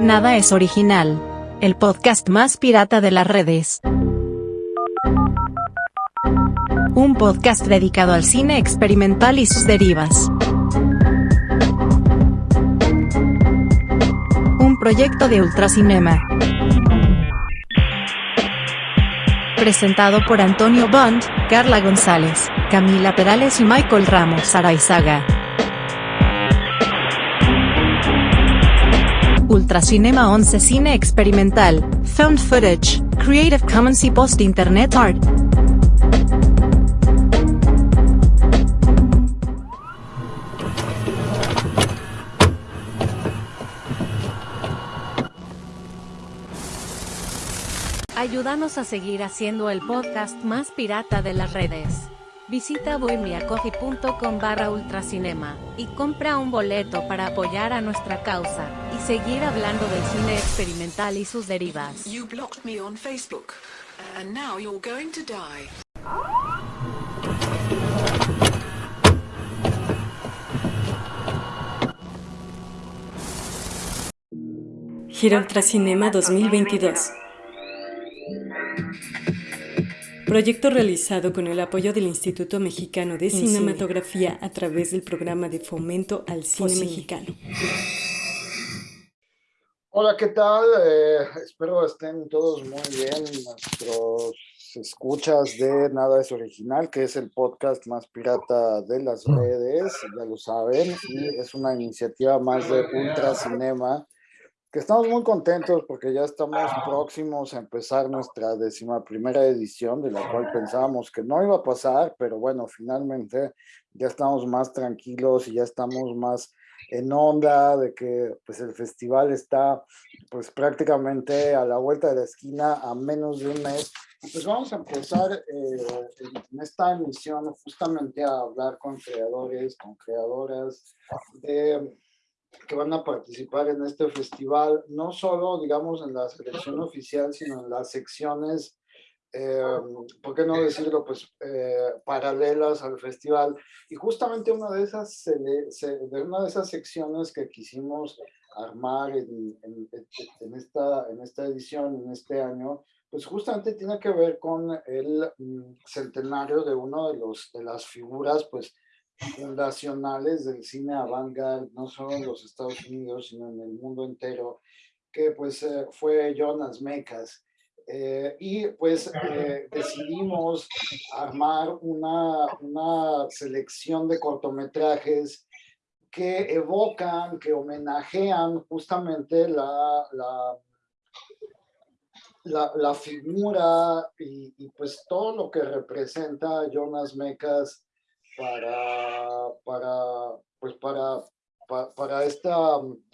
Nada es original. El podcast más pirata de las redes. Un podcast dedicado al cine experimental y sus derivas. Un proyecto de Ultracinema. Presentado por Antonio Bond, Carla González, Camila Perales y Michael Ramos Araizaga. Ultracinema 11 Cine Experimental, Found Footage, Creative Commons y Post Internet Art. Ayúdanos a seguir haciendo el podcast más pirata de las redes. Visita bohemiacoffee.com barra ultracinema y compra un boleto para apoyar a nuestra causa y seguir hablando del cine experimental y sus derivas. You blocked me on Facebook, and now you're going to die. Gira Ultracinema 2022 Proyecto realizado con el apoyo del Instituto Mexicano de Cinematografía a través del programa de fomento al cine mexicano. Hola, ¿qué tal? Eh, espero estén todos muy bien. Nuestros escuchas de Nada es Original, que es el podcast más pirata de las redes, ya lo saben, y es una iniciativa más de Ultra Cinema que estamos muy contentos porque ya estamos próximos a empezar nuestra décima primera edición, de la cual pensábamos que no iba a pasar, pero bueno, finalmente ya estamos más tranquilos y ya estamos más en onda de que pues el festival está pues prácticamente a la vuelta de la esquina a menos de un mes. Pues vamos a empezar eh, en esta emisión justamente a hablar con creadores, con creadoras de que van a participar en este festival, no solo, digamos, en la selección oficial, sino en las secciones, eh, ¿por qué no decirlo? Pues eh, paralelas al festival. Y justamente una de esas, de una de esas secciones que quisimos armar en, en, esta, en esta edición, en este año, pues justamente tiene que ver con el mm, centenario de uno de, los, de las figuras, pues, fundacionales del cine avant-garde, no solo en los Estados Unidos, sino en el mundo entero, que pues eh, fue Jonas Mekas. Eh, y pues eh, decidimos armar una, una selección de cortometrajes que evocan, que homenajean justamente la, la, la, figura y, pues todo lo que representa Jonas Mekas para, para, pues para, para, esta,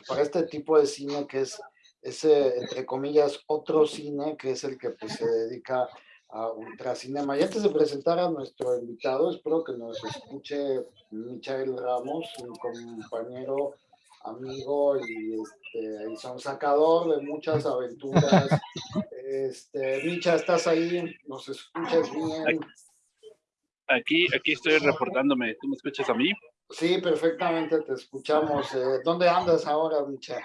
para este tipo de cine que es ese, entre comillas, otro cine que es el que pues, se dedica a ultracinema. Y antes de presentar a nuestro invitado, espero que nos escuche Michael Ramos, un compañero, amigo y, este, y son sacador de muchas aventuras. Este, Micha, ¿estás ahí? ¿Nos escuchas bien? Aquí, aquí estoy reportándome. ¿Tú me escuchas a mí? Sí, perfectamente te escuchamos. Eh, ¿Dónde andas ahora, Micha?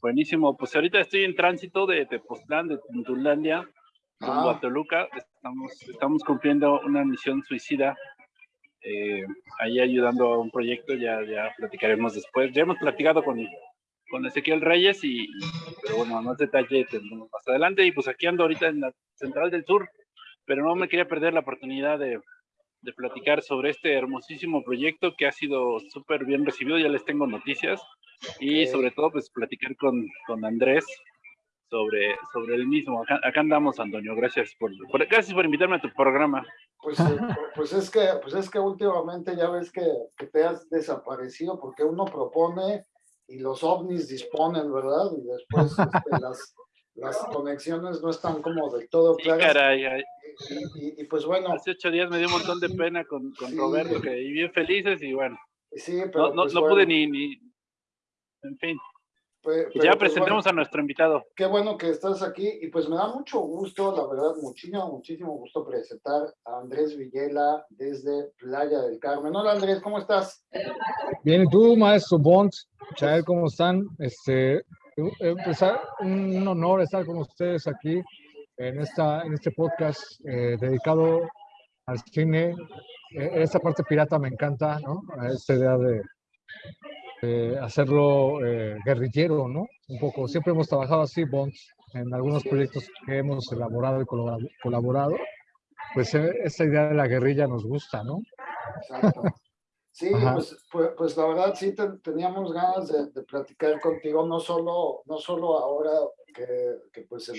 Buenísimo. Pues ahorita estoy en tránsito de Tepoztlán, de Tuntulandia, rumbo a Toluca. Estamos, estamos cumpliendo una misión suicida. Eh, ahí ayudando a un proyecto, ya, ya platicaremos después. Ya hemos platicado con, con Ezequiel Reyes y, pero bueno, más detalle tendremos más adelante. Y pues aquí ando ahorita en la Central del Sur, pero no me quería perder la oportunidad de, de platicar sobre este hermosísimo proyecto que ha sido súper bien recibido, ya les tengo noticias, y sobre todo pues platicar con, con Andrés sobre, sobre el mismo. Acá, andamos, Antonio, gracias por, gracias por invitarme a tu programa. Pues, eh, pues, es que, pues es que últimamente ya ves que, que te has desaparecido porque uno propone y los ovnis disponen, ¿verdad? Y después este, las, las conexiones no están como del todo claras. Y, pues bueno. Hace ocho días me dio un montón de pena con, con Roberto, que y bien felices y bueno. Sí, pero no, pues no, pude ni, ni, En fin. Pues, ya pues presentemos a nuestro invitado. Qué bueno que estás aquí y pues me da mucho gusto, la verdad, muchísimo, muchísimo gusto presentar a Andrés Villela desde Playa del Carmen. Hola Andrés, ¿cómo estás? Bien, ¿y tú, maestro Bond? Chael, ¿cómo están? Este, empezar, un honor estar con ustedes aquí en, esta, en este podcast eh, dedicado al cine. Eh, esta parte pirata me encanta, ¿no? Esta idea de, hacerlo eh, guerrillero, ¿no? Un poco. Siempre hemos trabajado así, Bonds, en algunos proyectos que hemos elaborado y colaborado. Pues esa idea de la guerrilla nos gusta, ¿no? Exacto. Sí, pues, pues, pues, la verdad sí teníamos ganas de, platicar contigo, no solo, no solo ahora que, que pues eh,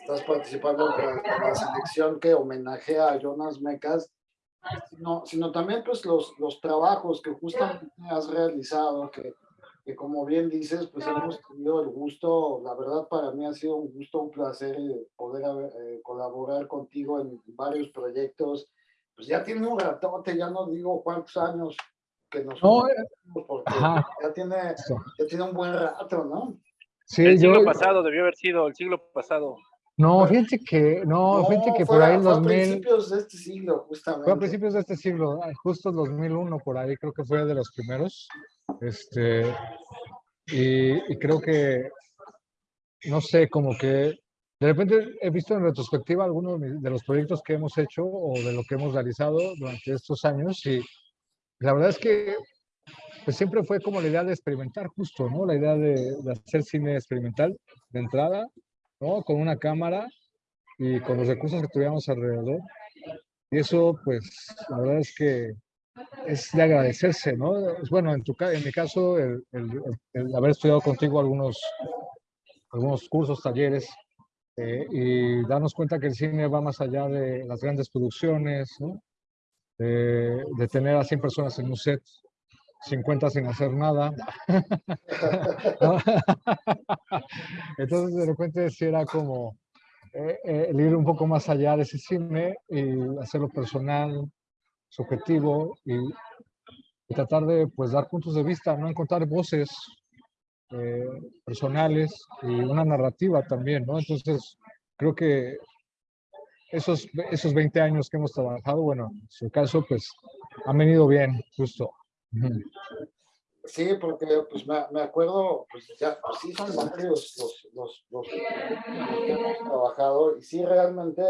estás participando en la, selección que homenajea a Jonas Mecas, sino, sino también pues los, los trabajos que justamente has realizado, que, que como bien dices, pues hemos tenido el gusto, la verdad para mí ha sido un gusto, un placer eh, poder eh, colaborar contigo en varios proyectos, pues ya tiene un ratote, ya no digo cuántos años que nos no, eh, porque ya tiene, ya tiene un buen rato, ¿no? Sí, el siglo pasado debió haber sido el siglo pasado. No, fíjate que, no, fíjate que por ahí en 2000... Fue a principios de este siglo, justamente. Fue a principios de este siglo, justo 2001 por ahí, creo que fue de los primeros. Este, y, y creo que, no sé, como que de repente he visto en retrospectiva algunos de los proyectos que hemos hecho o de lo que hemos realizado durante estos años y la verdad es que pues siempre fue como la idea de experimentar justo, ¿no? La idea de, hacer cine experimental de entrada, ¿no? Con una cámara y con los recursos que tuviéramos alrededor. Y eso, pues, la verdad es que es de agradecerse, ¿no? Bueno, en, tu, en mi caso, el, el haber estudiado contigo algunos, algunos cursos, talleres, eh, y darnos cuenta que el cine va más allá de las grandes producciones, ¿no? de, tener a 100 personas en un set, 50 sin hacer nada. Entonces de repente sí era como eh, eh, el ir un poco más allá de ese cine y hacerlo personal, subjetivo y, y tratar de pues dar puntos de vista, no encontrar voces eh, personales y una narrativa también, ¿no? Entonces, creo que esos, esos 20 años que hemos trabajado, bueno, en su caso, pues, han venido bien, justo. Sí, porque pues me, acuerdo, pues ya, pues, sí son varios los, los, los, que hemos trabajado y sí realmente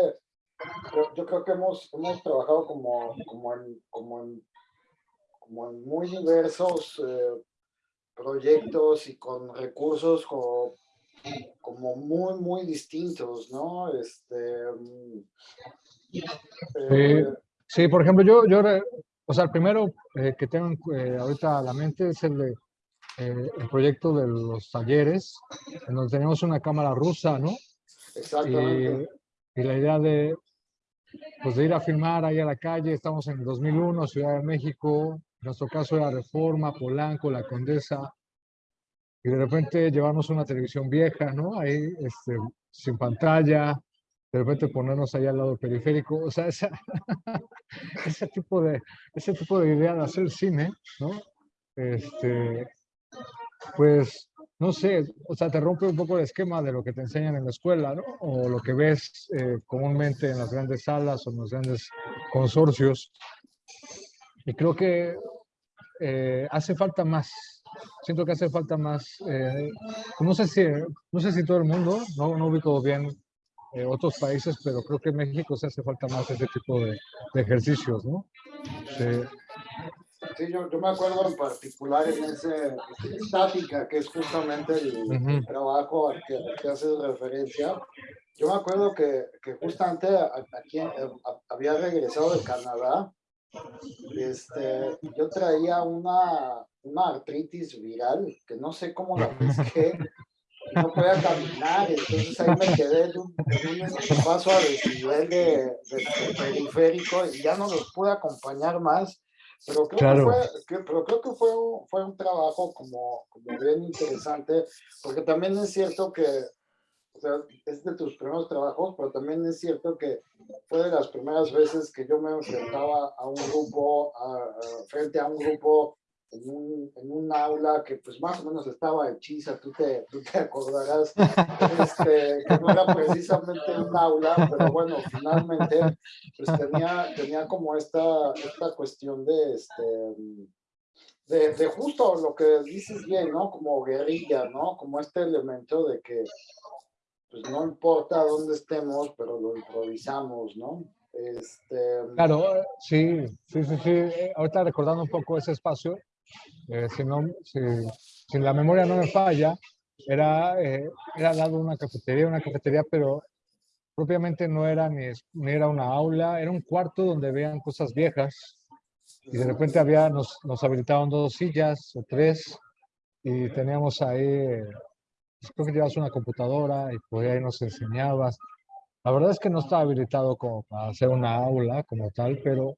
yo, creo que hemos, hemos trabajado como, como, en, como, en, como en muy diversos eh, proyectos y con recursos como, como muy, muy distintos, ¿no? Este, mm, eh, sí, por ejemplo, yo, yo, o sea, el primero eh, que tengo eh, ahorita a la mente es el de el proyecto de los talleres, en donde tenemos una cámara rusa, ¿no? Exactamente. Y, y, la idea de, pues de ir a filmar ahí a la calle, estamos en 2001, Ciudad de México, nuestro caso era Reforma, Polanco, La Condesa, y de repente llevarnos una televisión vieja, ¿no? Ahí, este, sin pantalla, de repente ponernos ahí al lado periférico, o sea, esa, ese, tipo de, ese tipo de idea de hacer cine, ¿no? Este, pues, no sé, o sea, te rompe un poco el esquema de lo que te enseñan en la escuela, ¿no? O lo que ves eh, comúnmente en las grandes salas o en los grandes consorcios. Y creo que eh, hace falta más. Siento que hace falta más. Eh, no, sé si, no sé si todo el mundo, no, no ubico bien eh, otros países, pero creo que en México se hace falta más ese tipo de, ejercicios, ¿no? Sí. yo, yo, me acuerdo en particular en ese estática, que es justamente el, trabajo al que, que, haces referencia. Yo me acuerdo que, que justamente aquí había regresado de Canadá este, yo traía una, una artritis viral que no sé cómo la pesqué, no podía caminar, entonces ahí me quedé en un, paso a desnivel de, periférico y ya no los pude acompañar más. Pero creo que, fue, que, pero creo que fue, fue un trabajo como, como bien interesante, porque también es cierto que o sea, es de tus primeros trabajos, pero también es cierto que fue de las primeras veces que yo me enfrentaba a un grupo, a, frente a un grupo en un, en un, aula que pues más o menos estaba hechiza, tú te, tú te acordarás, este, que no era precisamente un aula, pero bueno, finalmente pues tenía, tenía como esta, esta cuestión de, este, de, de, justo lo que dices bien, ¿no? Como guerrilla, ¿no? Como este elemento de que pues no importa dónde estemos, pero lo improvisamos, ¿no? Este... Claro, sí, sí, sí, sí. Ahorita recordando un poco ese espacio, eh, si, no, si, si, la memoria no me falla, era, eh, era al lado de una cafetería, una cafetería, pero propiamente no era ni, ni, era una aula, era un cuarto donde veían cosas viejas y de repente había, nos, nos habilitaban dos sillas o tres y teníamos ahí creo que llevas una computadora y por ahí nos enseñabas. La verdad es que no estaba habilitado como para hacer una aula como tal, pero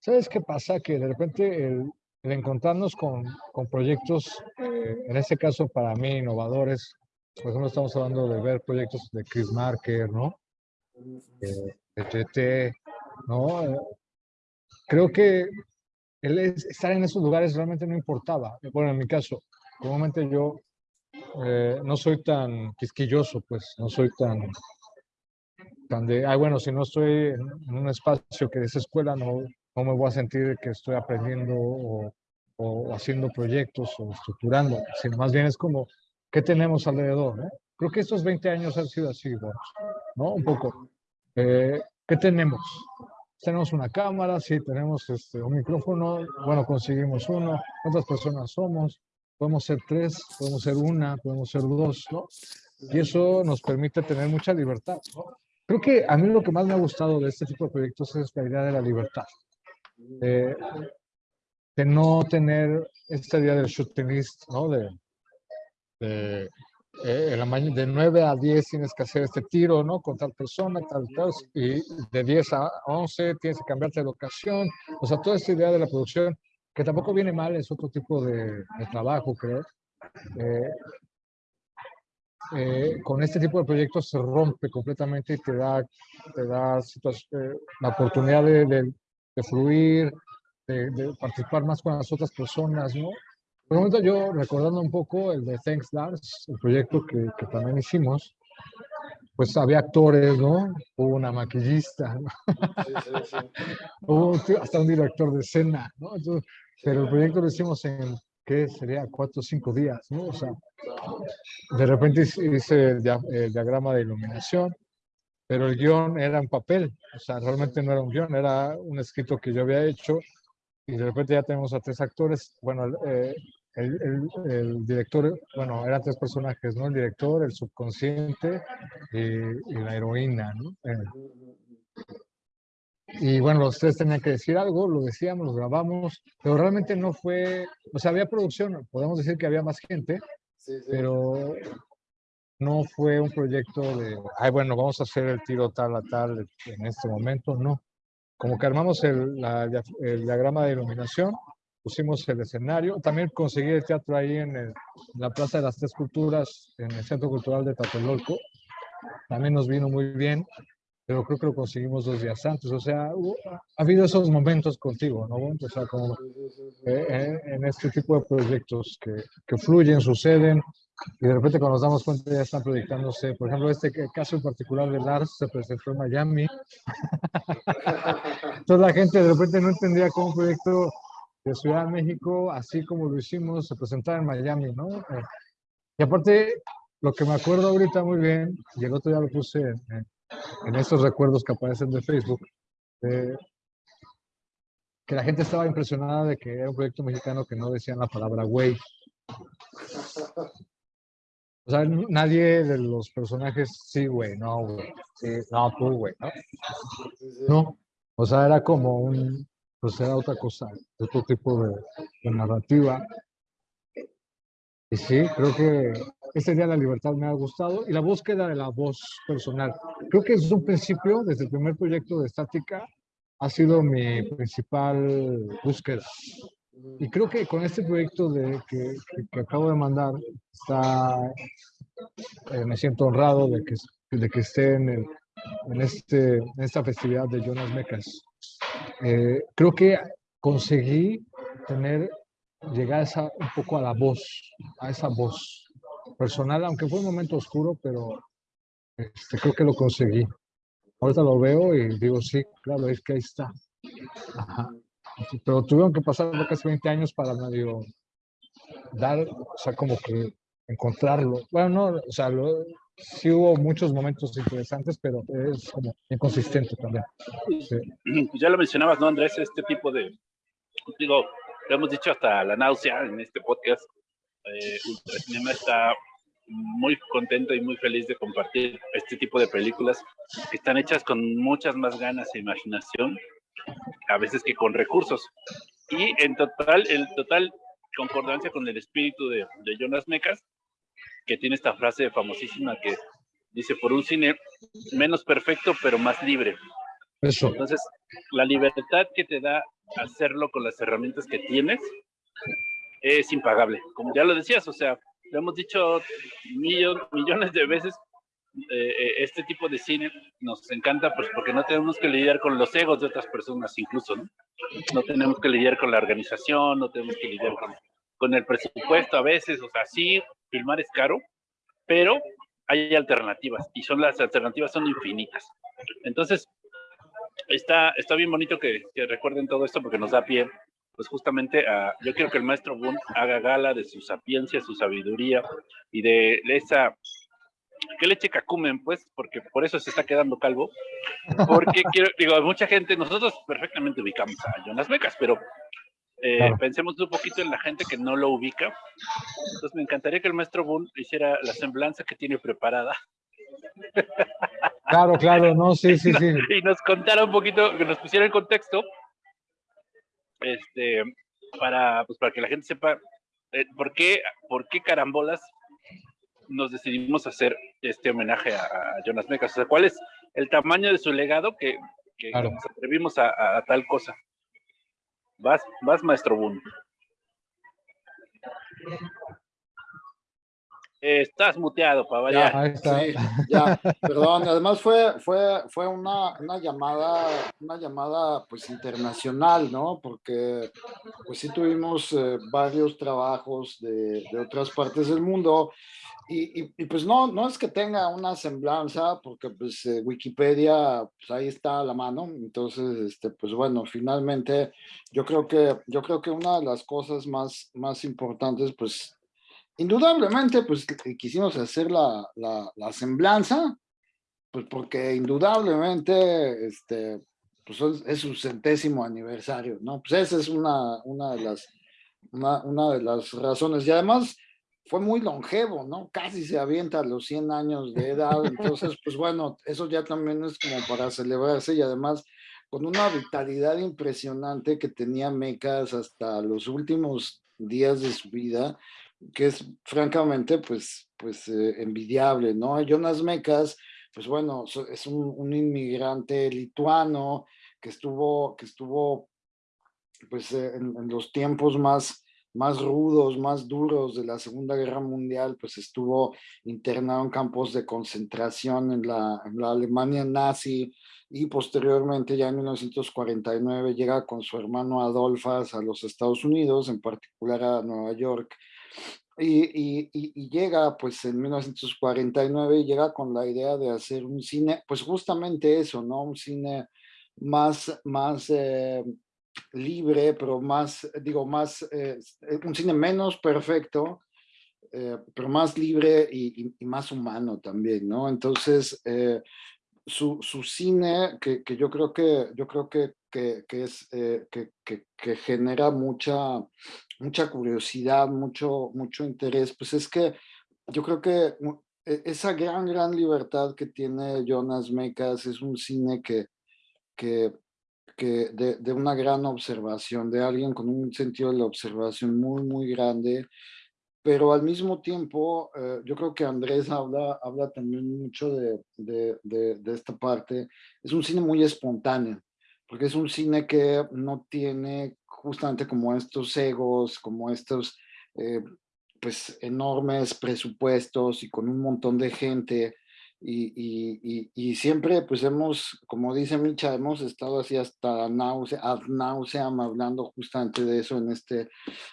¿sabes qué pasa? Que de repente el, encontrarnos con, con proyectos, eh, en este caso para mí, innovadores, por ejemplo, estamos hablando de ver proyectos de Chris Marker, ¿no? de GT, ¿no? Eh, creo que el estar en esos lugares realmente no importaba. Bueno, en mi caso, normalmente yo eh, no soy tan quisquilloso, pues no soy tan, tan de, ay, bueno, si no estoy en, un espacio que es escuela, no, no me voy a sentir que estoy aprendiendo o, haciendo proyectos o estructurando, sino más bien es como, ¿qué tenemos alrededor? ¿no? Creo que estos 20 años han sido así, ¿no? Un poco. Eh, ¿Qué tenemos? Tenemos una cámara, sí, tenemos este, un micrófono, bueno, conseguimos uno, ¿cuántas personas somos? Podemos ser tres, podemos ser una, podemos ser dos, ¿no? Y eso nos permite tener mucha libertad, ¿no? Creo que a mí lo que más me ha gustado de este tipo de proyectos es la idea de la libertad. de no tener esta idea del shooting list, ¿no? De, de, eh, de 9 a 10 tienes que hacer este tiro, ¿no? Con tal persona, tal, tal, y de 10 a 11 tienes que cambiarte de locación. O sea, toda esta idea de la producción que tampoco viene mal, es otro tipo de, trabajo, creo. Eh, eh, con este tipo de proyectos se rompe completamente y te da, te da eh, la oportunidad de, de, fluir, de, participar más con las otras personas, ¿no? Por momento yo, recordando un poco el de Thanks Lars, el proyecto que, que también hicimos, pues había actores, ¿no? Hubo una maquillista, ¿no? Sí, sí, sí. Hubo hasta un director de escena, ¿no? Entonces, pero el proyecto lo hicimos en, ¿qué sería? Cuatro o cinco días, ¿no? O sea, de repente hice el, diagrama de iluminación, pero el guion era en papel, o sea, realmente no era un guion, era un escrito que yo había hecho y de repente ya tenemos a tres actores, bueno, eh, el, el, director, bueno, eran tres personajes, ¿no? El director, el subconsciente y, la heroína, ¿no? Eh, y bueno, los tres tenían que decir algo, lo decíamos, lo grabamos, pero realmente no fue, o sea, había producción, podemos decir que había más gente, pero no fue un proyecto de, ay, bueno, vamos a hacer el tiro tal a tal en este momento, no. Como que armamos el, el diagrama de iluminación, pusimos el escenario, también conseguí el teatro ahí en, en, la Plaza de las Tres Culturas, en el Centro Cultural de Tlatelolco, también nos vino muy bien pero creo que lo conseguimos dos días antes. O sea, ha habido esos momentos contigo, ¿no? O sea, como eh, en, este tipo de proyectos que, que, fluyen, suceden, y de repente cuando nos damos cuenta ya están proyectándose. Por ejemplo, este caso en particular de Lars se presentó en Miami. Entonces la gente de repente no entendía cómo un proyecto de Ciudad de México, así como lo hicimos, se presentaba en Miami, ¿no? Eh, y aparte, lo que me acuerdo ahorita muy bien, y el otro día lo puse en estos recuerdos que aparecen de Facebook, que la gente estaba impresionada de que era un proyecto mexicano que no decían la palabra güey. O sea, nadie de los personajes, sí, güey, no, güey, no, tú, güey, ¿no? No, o sea, era como un, pues era otra cosa, otro tipo de, de narrativa. Y sí, creo que este Día de la Libertad me ha gustado y la búsqueda de la voz personal. Creo que desde un principio, desde el primer proyecto de Estática, ha sido mi principal búsqueda. Y creo que con este proyecto de, que, que, acabo de mandar, está, eh, me siento honrado de que, de que esté en, el, en, este, en esta festividad de Jonas Mecas. Eh, creo que conseguí tener, llegar esa, un poco a la voz, a esa voz personal, aunque fue un momento oscuro, pero este, creo que lo conseguí. Ahorita lo veo y digo, sí, claro, es que ahí está. pero tuvieron que pasar casi 20 años para medio dar, o sea, como que encontrarlo. Bueno, no, o sea, sí hubo muchos momentos interesantes, pero es como inconsistente también. Pues ya lo mencionabas, ¿no, Andrés? Este tipo de, digo, lo hemos dicho hasta la náusea en este podcast. Eh, Ultracinema está muy contento y muy feliz de compartir este tipo de películas que están hechas con muchas más ganas e imaginación, a veces que con recursos. Y en total, en total concordancia con el espíritu de, de Jonas Mecas, que tiene esta frase famosísima que dice, por un cine menos perfecto, pero más libre. Eso. Entonces, la libertad que te da hacerlo con las herramientas que tienes es impagable. Como ya lo decías, o sea, lo hemos dicho millones de veces, eh, eh, este tipo de cine nos encanta pues porque no tenemos que lidiar con los egos de otras personas incluso, ¿no? No tenemos que lidiar con la organización, no tenemos que lidiar con, con el presupuesto a veces, o sea, sí, filmar es caro, pero hay alternativas y son las alternativas son infinitas. Entonces, está, está bien bonito que recuerden todo esto porque nos da pie pues justamente a, yo quiero que el maestro Boone haga gala de su sapiencia, su sabiduría y de, esa que leche cacumen, pues, porque por eso se está quedando calvo. Porque quiero, digo, mucha gente, nosotros perfectamente ubicamos a Jonas Becas, pero eh, pensemos un poquito en la gente que no lo ubica. Entonces me encantaría que el maestro Boone hiciera la semblanza que tiene preparada. Claro, claro, no, sí, sí, sí. Y nos contara un poquito, que nos pusiera en contexto este, para, pues, para que la gente sepa eh, por, qué, por qué carambolas nos decidimos hacer este homenaje a, Jonas Mecas. O sea, ¿cuál es el tamaño de su legado que, nos atrevimos a, tal cosa? Vas, vas, maestro Boone. Estás muteado para variar. Ya, ya, perdón. Además fue, fue, fue una, una, llamada, una llamada pues internacional, ¿no? Porque pues sí tuvimos eh, varios trabajos de, de, otras partes del mundo y, y, pues no, no es que tenga una semblanza, porque pues eh, Wikipedia, pues ahí está a la mano. Entonces, este, pues bueno, finalmente yo creo que, yo creo que una de las cosas más, más importantes, pues indudablemente, pues quisimos hacer la, la, semblanza, pues porque indudablemente, este, pues es, su centésimo aniversario, ¿no? Pues esa es una, una, de las, una, una, de las razones. Y además fue muy longevo, ¿no? Casi se avienta a los 100 años de edad. Entonces, pues bueno, eso ya también es como para celebrarse y además con una vitalidad impresionante que tenía Mecas hasta los últimos días de su vida que es francamente pues, pues eh, envidiable, ¿no? Jonas Mekas, pues bueno, es un, inmigrante lituano que estuvo, que estuvo pues eh, en, los tiempos más, más rudos, más duros de la Segunda Guerra Mundial, pues estuvo internado en campos de concentración en la, en la Alemania nazi y posteriormente ya en 1949 llega con su hermano Adolfas a los Estados Unidos, en particular a Nueva York, y, y, llega pues en 1949 llega con la idea de hacer un cine, pues justamente eso, ¿no? Un cine más, más eh, libre, pero más, digo, más, eh, un cine menos perfecto, eh, pero más libre y, y, más humano también, ¿no? Entonces, su, su, cine, que, que, yo creo que, yo creo que, que, que es, que, que genera mucha mucha curiosidad, mucho, mucho interés, pues es que yo creo que e, esa gran, gran libertad que tiene Jonas Mekas es un cine que, que, que de, de, una gran observación, de alguien con un sentido de la observación muy, muy grande, pero al mismo tiempo, eh, yo creo que Andrés habla, habla también mucho de, de, de, esta parte, es un cine muy espontáneo, porque es un cine que no tiene justamente como estos egos, como estos eh, pues enormes presupuestos y con un montón de gente y, y, siempre pues hemos, como dice Micha, hemos estado así hasta náusea, ad nauseam hablando justamente de eso en este,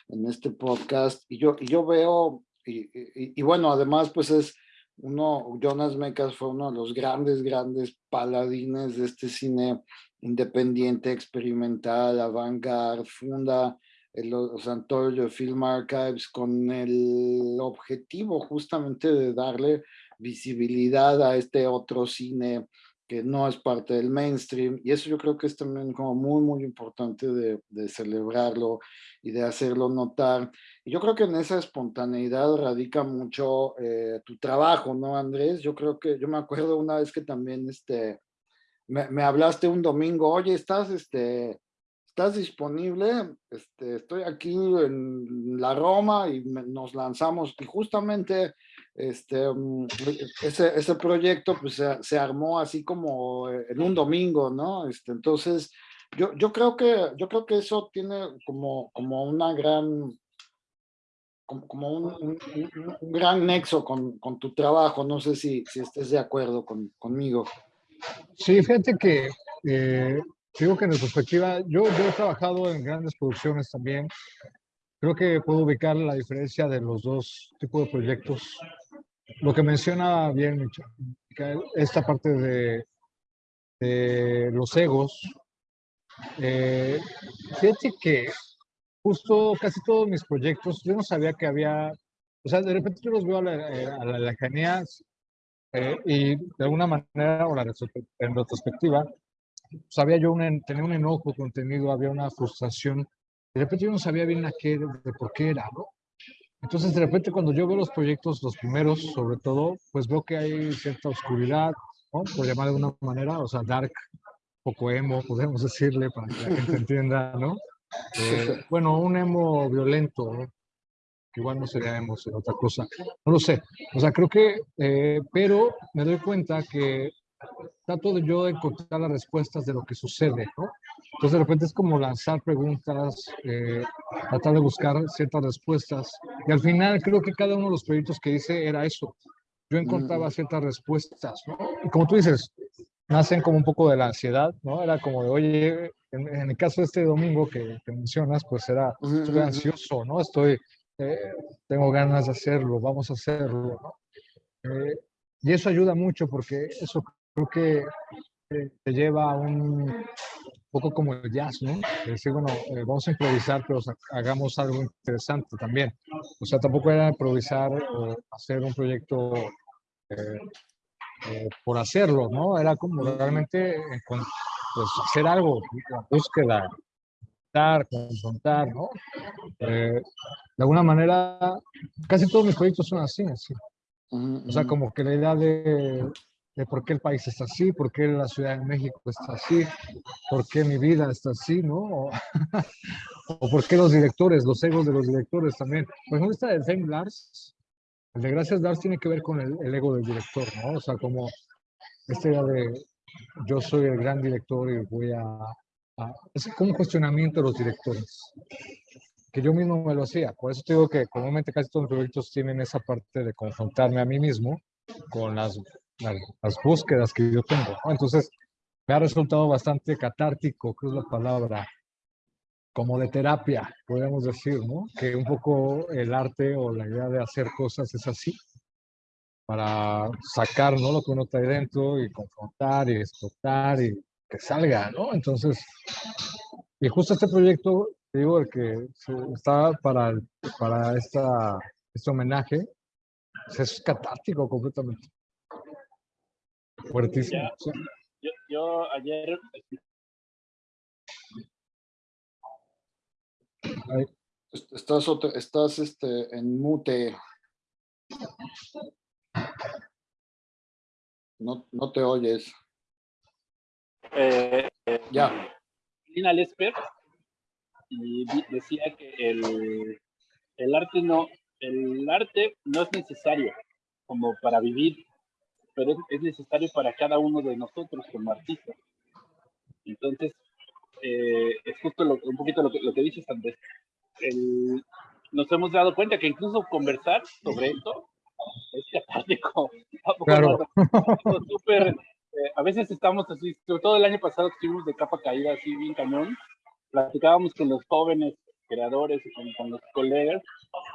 en este podcast. Y yo, y yo veo, y, bueno, además pues es uno, Jonas Mecas fue uno de los grandes, grandes paladines de este cine independiente, experimental, avant-garde, funda los Antonio Film Archives con el objetivo justamente de darle visibilidad a este otro cine que no es parte del mainstream. Y eso yo creo que es también como muy muy importante de, celebrarlo y de hacerlo notar. Y yo creo que en esa espontaneidad radica mucho eh, tu trabajo no Andrés yo creo que yo me acuerdo una vez que también este me, hablaste un domingo oye estás este ¿estás disponible? Este, estoy aquí en la Roma y nos lanzamos y justamente este, mm, ese, ese proyecto pues se, armó así como en un domingo, ¿no? Este, entonces, yo, yo, creo que, yo creo que eso tiene como, como una gran, como, un, gran nexo con, con, tu trabajo, no sé si, si estés de acuerdo con, conmigo. Sí, fíjate que eh, Digo que en perspectiva, yo, he trabajado en grandes producciones también. Creo que puedo ubicar la diferencia de los dos tipos de proyectos. Lo que menciona bien esta parte de, los egos. Eh, fíjate que justo casi todos mis proyectos, yo no sabía que había, o sea, de repente yo los veo a la, a la lejanía eh, y de alguna manera, o la, en retrospectiva, pues había yo un, tenía un enojo contenido, había una frustración. De repente yo no sabía bien a qué, de por qué era, ¿no? Entonces, de repente, cuando yo veo los proyectos, los primeros, sobre todo, pues veo que hay cierta oscuridad, ¿no? Por llamar de una manera, o sea, dark, poco emo, podemos decirle, para que la gente entienda, ¿no? Eh, bueno, un emo violento, ¿no? Que igual no sería emo, sería otra cosa, no lo sé. O sea, creo que, eh, pero me doy cuenta que trato de yo encontrar las respuestas de lo que sucede, ¿no? Entonces de repente es como lanzar preguntas, eh, tratar de buscar ciertas respuestas. Y al final creo que cada uno de los proyectos que hice era eso. Yo encontraba mm. ciertas respuestas, ¿no? Y como tú dices, nacen como un poco de la ansiedad, ¿no? Era como de, oye, en, el caso de este domingo que, mencionas, pues era, estoy ansioso, ¿no? Estoy, eh, tengo ganas de hacerlo, vamos a hacerlo. Eh, y eso ayuda mucho porque eso creo que te lleva a un poco como el jazz, ¿no? decir, bueno, eh, vamos a improvisar, pero hagamos algo interesante también. O sea, tampoco era improvisar o hacer un proyecto eh, eh, por hacerlo, ¿no? Era como realmente pues, hacer algo, la búsqueda, confrontar, ¿no? de alguna manera, casi todos mis proyectos son así, así. O sea, como que la idea de de por qué el país está así, por qué la Ciudad de México está así, por qué mi vida está así, ¿no? O, por qué los directores, los egos de los directores también. Por ejemplo, esta de Fame Lars, el de Gracias Lars tiene que ver con el, ego del director, ¿no? O sea, como esta idea de yo soy el gran director y voy a, a... Es como un cuestionamiento de los directores que yo mismo me lo hacía. Por eso te digo que comúnmente casi todos los proyectos tienen esa parte de confrontarme a mí mismo con las las, búsquedas que yo tengo. Entonces, me ha resultado bastante catártico, que es la palabra, como de terapia, podemos decir, ¿no? Que un poco el arte o la idea de hacer cosas es así, para sacar, ¿no? Lo que uno trae dentro y confrontar y explotar y que salga, ¿no? Entonces, y justo este proyecto, digo, el que está para, para esta, este homenaje, pues es catártico completamente. Fuertísimo. Yo, ayer. Estás, estás este, en mute. No, no te oyes. Eh, ya. Lina Lesper y decía que el, el arte no, el arte no es necesario como para vivir pero es, necesario para cada uno de nosotros como artistas. Entonces, eh, es justo un poquito lo que, lo que dices, Andrés. nos hemos dado cuenta que incluso conversar sobre esto es catártico. Claro. Eh, a veces estamos así, sobre todo el año pasado estuvimos de capa caída, así bien cañón. Platicábamos con los jóvenes creadores y con, con los colegas,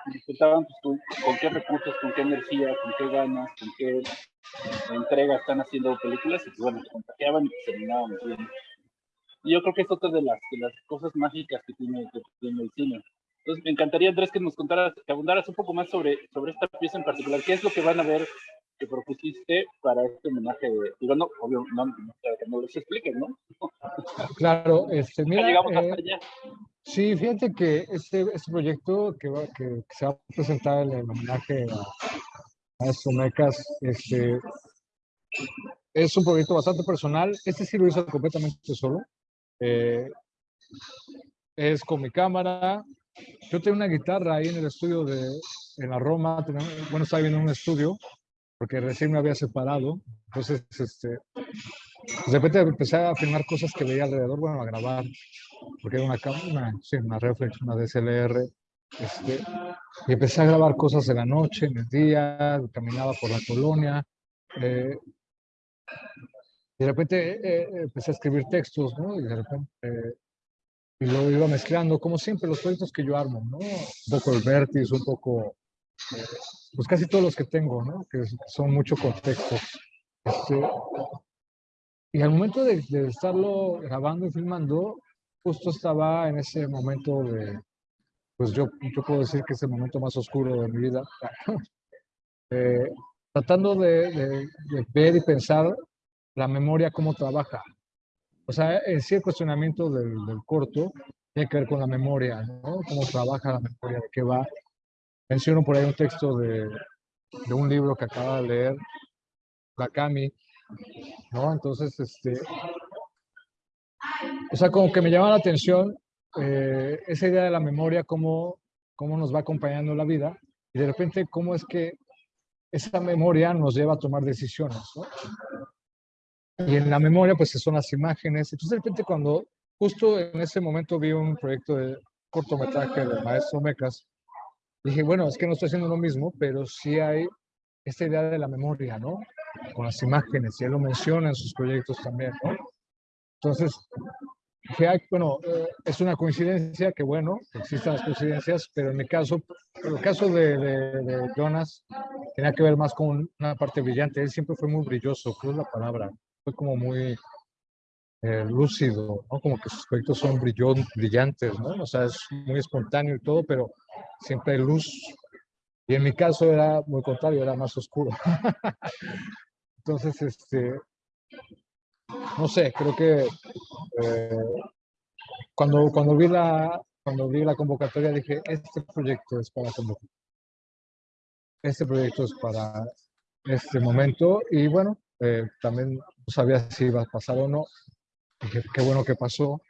y disfrutaban pues, con qué recursos, con qué energía, con qué ganas, con qué entrega están haciendo películas y bueno, contagiaban y terminábamos bien. Y yo creo que es otra de las, de las cosas mágicas que tiene, que tiene el cine. Entonces, me encantaría, Andrés, que nos contaras, que abundaras un poco más sobre, sobre esta pieza en particular. ¿Qué es lo que van a ver que propusiste para este homenaje? De, digo, no, obvio, no, no, que no les expliques, ¿no? Claro, este, mira. llegamos hasta eh, allá. Sí, fíjate que este, este proyecto que, va, que, que se va a presentar en el homenaje a, a estos mecas, este, es un proyecto bastante personal. Este sí lo hice completamente solo. Eh, es con mi cámara. Yo tengo una guitarra ahí en el estudio de, en la Roma. tenemos- Bueno, estaba viendo un estudio porque recién me había separado. Entonces, este, de repente empecé a filmar cosas que veía alrededor, bueno, a grabar, porque era una, una, sí, una reflex, una DSLR. Este, y empecé a grabar cosas en la noche, en el día, caminaba por la colonia. eh, y de repente eh, eh, empecé a escribir textos, ¿no? Y de repente eh, y lo iba mezclando, como siempre, los proyectos que yo armo, ¿no? Un poco el vértice, un poco, pues casi todos los que tengo, ¿no? Que son mucho contexto. Este, y al momento de, de estarlo grabando y filmando, justo estaba en ese momento de, pues yo, yo puedo decir que es el momento más oscuro de mi vida, eh, tratando de, de- de ver y pensar la memoria, cómo trabaja. O sea, en sí el cuestionamiento del, del corto tiene que ver con la memoria, ¿no? Cómo trabaja la memoria, de qué va. Menciono por ahí un texto de, un libro que acaba de leer, Bakami, ¿no? Entonces, este, o sea, como que me llama la atención eh, esa idea de la memoria, cómo, cómo nos va acompañando la vida, y de repente cómo es que esa memoria nos lleva a tomar decisiones, ¿no? Y en la memoria, pues son las imágenes. Entonces, de repente, cuando justo en ese momento vi un proyecto de cortometraje del maestro Mecas, dije, bueno, es que no estoy haciendo lo mismo, pero sí hay esta idea de la memoria, ¿no? Con las imágenes, y él lo menciona en sus proyectos también, ¿no? Entonces, dije, ay, bueno, eh, es una coincidencia, que bueno, que existan las coincidencias, pero en mi caso, el caso de, de, de Jonas tenía que ver más con una parte brillante. Él siempre fue muy brilloso, creo es la palabra. Fue como muy eh, lúcido, ¿no? Como que sus proyectos son brillon- brillantes, ¿no? O sea, es muy espontáneo y todo, pero siempre hay luz. Y en mi caso era muy contrario, era más oscuro. Entonces, este, no sé, creo que eh, cuando, cuando, vi la, cuando vi la convocatoria dije, este proyecto es para convocar. Este proyecto es para este momento y bueno, eh, también no sabía si iba a pasar o no. Qué bueno que pasó,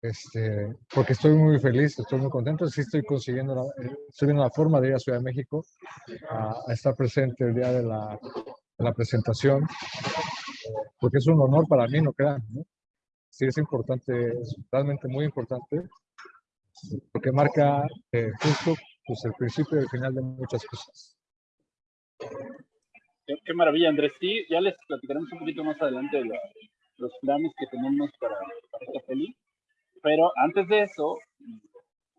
este, porque estoy muy feliz, estoy muy contento, sí estoy consiguiendo, la, eh, estoy viendo la forma de ir a Ciudad de México a, estar presente el día de la, presentación, porque es un honor para mí, no crean. Sí es importante, es realmente muy importante, porque marca eh, justo pues, el principio y el final de muchas cosas. Qué maravilla, Andrés. Sí, ya les platicaremos un poquito más adelante de la- los planes que tenemos para, para esta peli. Pero antes de eso,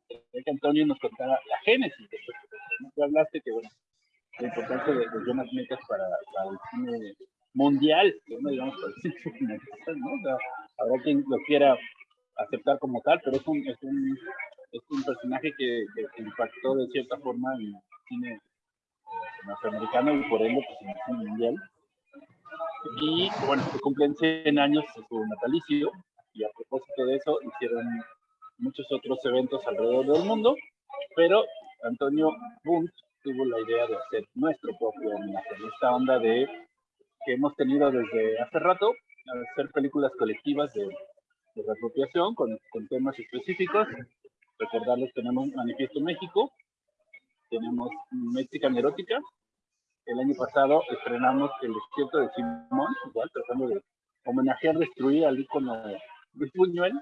quería que Antonio nos contara la génesis de ¿no? Tú hablaste que, bueno, la importancia de, de Jonas Mekas para, para el cine mundial, no digamos para el cine ¿no? O sea, habrá quien lo quiera aceptar como tal, pero es un, es un, es un personaje que, que- que impactó de cierta forma en el cine eh, norteamericano y por ende pues, en el cine mundial. Y bueno, se cumplen 100 años de su natalicio y a propósito de eso hicieron muchos otros eventos alrededor del mundo, pero Antonio Bunt tuvo la idea de hacer nuestro propio homenaje, esta onda de que hemos tenido desde hace rato, hacer películas colectivas de, de reapropiación con, con temas específicos. Recordarles, tenemos Manifiesto México, tenemos Mexican Erótica, el año pasado estrenamos El Desierto de Simón, igual tratando de homenajear, destruir al ícono de Luis Buñuel.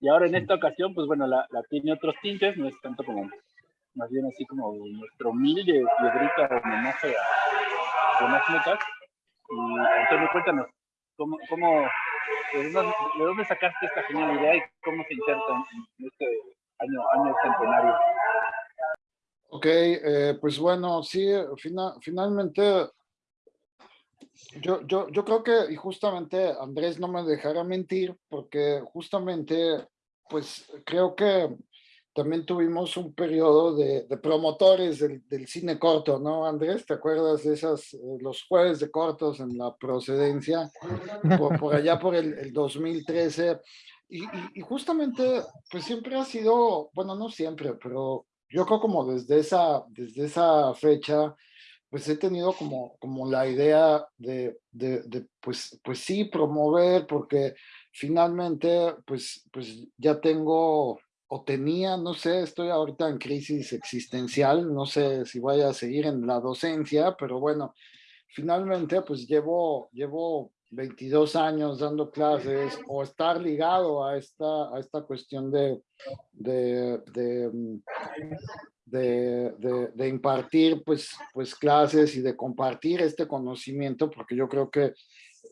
Y ahora en esta ocasión, pues bueno, la, la tiene otros tintes, no es tanto como, más bien así como nuestro humilde piedrita homenaje a Jonas Mekas. Y Antonio, cuéntanos, ¿cómo, cómo, de, dónde, de dónde sacaste esta genial idea y cómo se inserta en, en este año, año centenario? Ok, eh, pues bueno, sí, fina- finalmente Yo, yo, yo creo que, y justamente Andrés no me dejará mentir, porque justamente, pues creo que también tuvimos un periodo de, promotores del, cine corto, ¿no, Andrés? ¿Te acuerdas de esas, eh, los jueves de cortos en la procedencia, por, allá por el, 2013? Y, y, justamente, pues siempre ha sido, bueno, no siempre, pero yo creo como desde esa, desde esa fecha, pues he tenido como, como la idea de, de, pues, pues sí, promover, porque finalmente, pues, pues ya tengo o tenía, no sé, estoy ahorita en crisis existencial, no sé si voy a seguir en la docencia, pero bueno, finalmente pues llevo, llevo 22 años dando clases o estar ligado a esta, a esta cuestión de, de, de, mm, de, de, impartir pues, pues clases y de compartir este conocimiento, porque yo creo que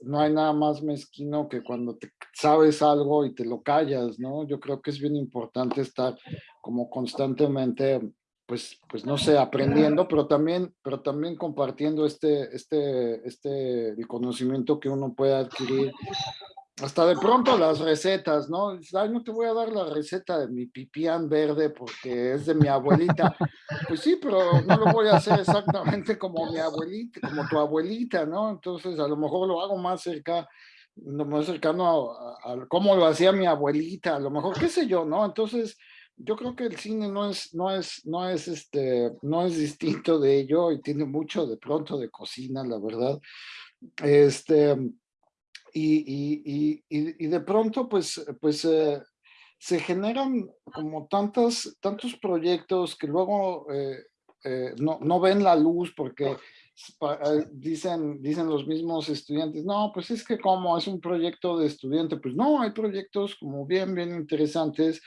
no hay nada más mezquino que cuando te sabes algo y te lo callas, ¿no? Yo creo que es bien importante estar como constantemente, pues, pues no sé, aprendiendo, pero también, pero también compartiendo este, este, este, el conocimiento que uno puede adquirir hasta de pronto las recetas, ¿no? Ay, no te voy a dar la receta de mi pipián verde porque es de mi abuelita. Pues sí, pero no lo voy a hacer exactamente como mi abuelita, como tu abuelita, ¿no? Entonces a lo mejor lo hago más cerca, más cercano a, cómo lo hacía mi abuelita, a lo mejor, qué sé yo, ¿no? Entonces yo creo que el cine no es, no es, no es este, no es distinto de ello y tiene mucho de pronto de cocina, la verdad. Este, y, y, de pronto pues, pues eh, se generan como tantas, tantos proyectos que luego eh, eh, no, no, ven la luz porque dicen, dicen los mismos estudiantes, no, pues es que como es un proyecto de estudiante, pues no, hay proyectos como bien, bien interesantes.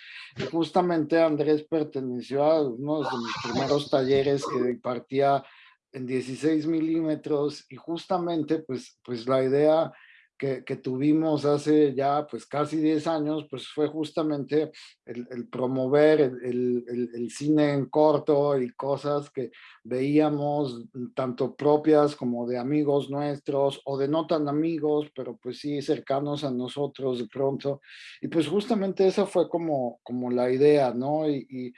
Justamente Andrés perteneció a uno de mis primeros talleres que impartía en 16 milímetros y justamente pues, pues la idea que, tuvimos hace ya pues casi 10 años, pues fue justamente el, promover el, el, cine en corto y cosas que veíamos tanto propias como de amigos nuestros o de no tan amigos, pero pues sí cercanos a nosotros de pronto. Y pues justamente esa fue como, como la idea, ¿no? y y,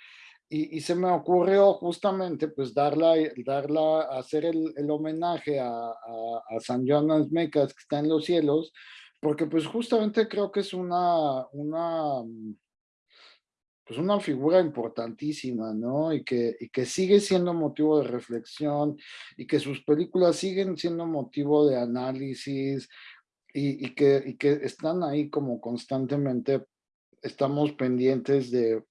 se me ocurrió justamente pues darla, darla hacer el, el homenaje a, a, San Jonas Mecas que está en los cielos, porque pues justamente creo que es una, una, pues una figura importantísima, ¿no? Y que, y que sigue siendo motivo de reflexión y que sus películas siguen siendo motivo de análisis y, y que, y que están ahí como constantemente estamos pendientes de,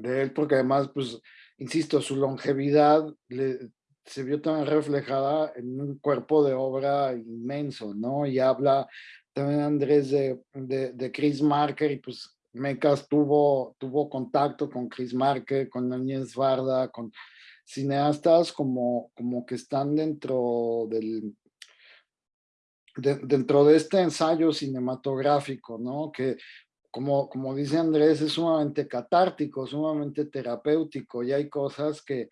de él, porque además, pues, insisto, su longevidad le, se vio también reflejada en un cuerpo de obra inmenso, ¿no? Y habla también Andrés de, de, Chris Marker, y pues Mecas tuvo, tuvo contacto con Chris Marker, con Áñez Varda, con cineastas como, como que están dentro del, dentro de este ensayo cinematográfico, ¿no? Que como, como dice Andrés, es sumamente catártico, sumamente terapéutico y hay cosas que,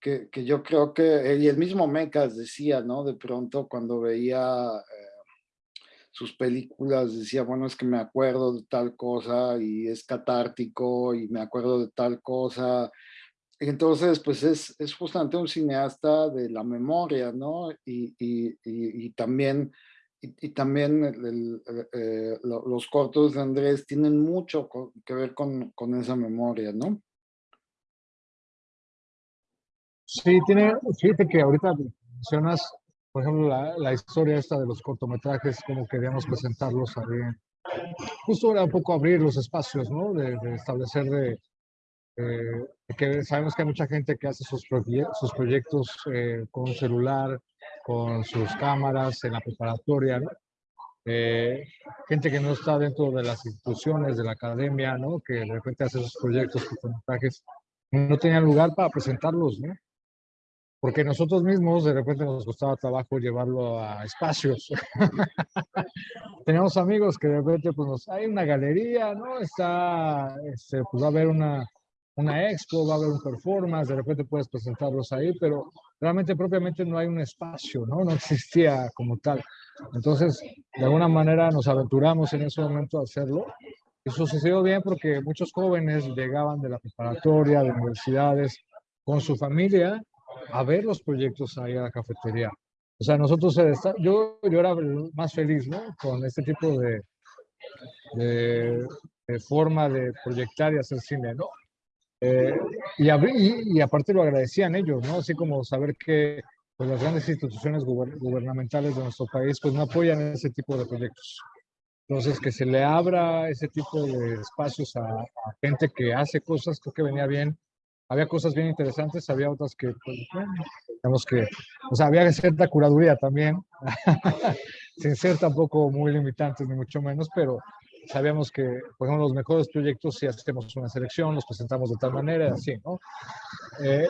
que, que yo creo que, y el mismo Mecas decía, ¿no? De pronto cuando veía eh, sus películas, decía, bueno, es que me acuerdo de tal cosa y es catártico y me acuerdo de tal cosa. Entonces, pues es, es justamente un cineasta de la memoria, ¿no? Y, y, y también y, también eh, los cortos de Andrés tienen mucho que ver con, con, esa memoria, ¿no? Sí, tiene, fíjate que ahorita mencionas, por ejemplo, la, historia esta de los cortometrajes, como queríamos presentarlos ahí. Justo era un poco abrir los espacios, ¿no? De, establecer de, que sabemos que hay mucha gente que hace sus, sus proyectos eh, con celular, con sus cámaras en la preparatoria, eh, gente que no está dentro de las instituciones, de la academia, ¿no? Que de repente hace sus proyectos, montajes, no tenían lugar para presentarlos, ¿no? Porque nosotros mismos de repente nos costaba trabajo llevarlo a espacios. Teníamos amigos que de repente, pues, hay una galería, ¿no? Está, este, pues va a haber una, una expo, va a haber un performance, de repente puedes presentarlos ahí, pero realmente propiamente no hay un espacio, ¿no? No existía como tal. Entonces, de alguna manera nos aventuramos en ese momento a hacerlo. Y sucedió bien porque muchos jóvenes llegaban de la preparatoria, de universidades, con su familia a ver los proyectos ahí a la cafetería. O sea, nosotros, yo, yo era más feliz, ¿no? Con este tipo de, de forma de proyectar y hacer cine, ¿no? Eh, y, y, aparte lo agradecían ellos, ¿no? Así como saber que pues, las grandes instituciones gubernamentales de nuestro país pues no apoyan ese tipo de proyectos. Entonces, que se le abra ese tipo de espacios a, gente que hace cosas, creo que venía bien. Había cosas bien interesantes, había otras que, pues, digamos que, o sea, había cierta curaduría también, sin ser tampoco muy limitantes, ni mucho menos, pero sabíamos que, por ejemplo, los mejores proyectos, si hacemos una selección, los presentamos de tal manera, así, ¿no? Eh,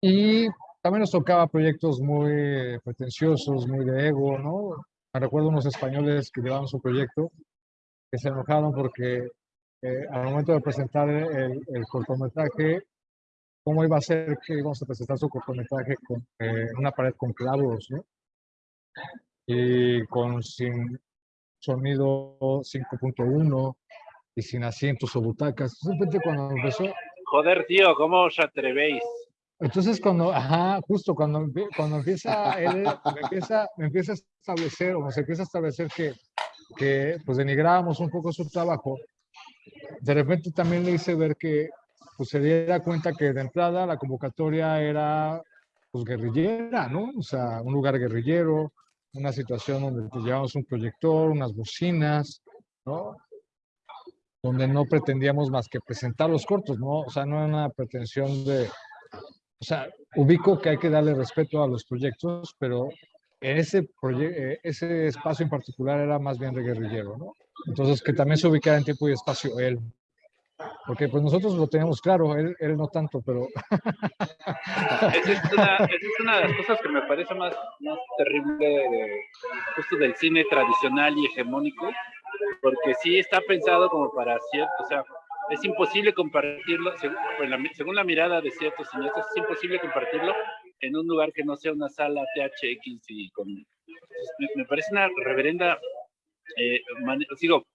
y también nos tocaba proyectos muy pretenciosos, muy de ego, ¿no? Me recuerdo unos españoles que llevaban su proyecto, que se enojaron porque eh, al momento de presentar el, cortometraje, ¿cómo iba a ser que íbamos a presentar su cortometraje con eh, una pared con clavos, ¿no? Y con sin sonido 5.1 y sin asientos o butacas. Simplemente cuando empezó... Joder, tío, ¿cómo os atrevéis? Entonces cuando, ajá, justo cuando, cuando empieza él, me empieza, me empieza a establecer, o se empieza a establecer que, que pues denigrábamos un poco su trabajo, de repente también le hice ver que pues se diera cuenta que de entrada la convocatoria era pues guerrillera, ¿no? O sea, un lugar guerrillero, una situación donde pues, llevamos un proyector, unas bocinas, ¿no? Donde no pretendíamos más que presentar los cortos, ¿no? O sea, no era una pretensión de... O sea, ubico que hay que darle respeto a los proyectos, pero ese, eh, ese espacio en particular era más bien de guerrillero, ¿no? Entonces, que también se ubicara en tiempo y espacio él, porque pues nosotros lo tenemos claro, él, él no tanto, pero... esa, es una, es una, de las cosas que me parece más, más terrible de, justo del cine tradicional y hegemónico, porque sí está pensado como para cierto, o sea, es imposible compartirlo, según, pues, la, según la mirada de ciertos cineastas, es imposible compartirlo en un lugar que no sea una sala THX y con... Me, parece una reverenda... Eh, sigo,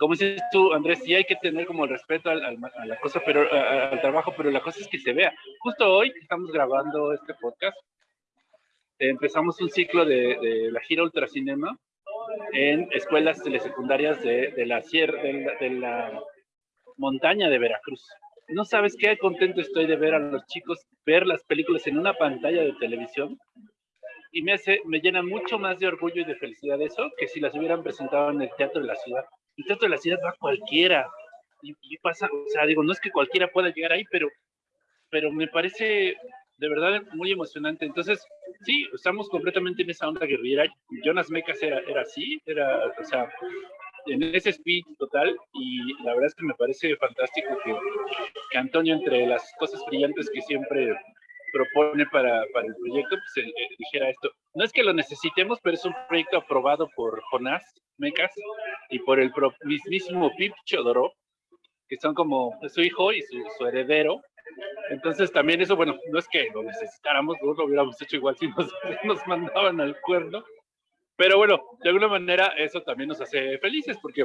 como dices tú, Andrés, sí hay que tener como el respeto al, a la cosa, pero al trabajo, pero la cosa es que se vea. Justo hoy que estamos grabando este podcast, empezamos un ciclo de, la gira Ultracinema en escuelas secundarias de, de la de, la montaña de Veracruz. No sabes qué contento estoy de ver a los chicos ver las películas en una pantalla de televisión y me hace, me llena mucho más de orgullo y de felicidad eso que si las hubieran presentado en el teatro de la ciudad el teatro de la ciudad va cualquiera. Y, pasa, o sea, digo, no es que cualquiera pueda llegar ahí, pero, pero me parece de verdad muy emocionante. Entonces, sí, estamos completamente en esa onda guerrillera. Jonas Mecas era, era así, era, o sea, en ese speech total. Y la verdad es que me parece fantástico que, que Antonio, entre las cosas brillantes que siempre propone para, para el proyecto, pues dijera esto. No es que lo necesitemos, pero es un proyecto aprobado por Jonás Mecas y por el mismísimo Pip Chodorov, que son como su hijo y su, heredero. Entonces también eso, bueno, no es que lo necesitáramos, no lo hubiéramos hecho igual si nos, nos mandaban al cuerno, pero bueno, de alguna manera eso también nos hace felices porque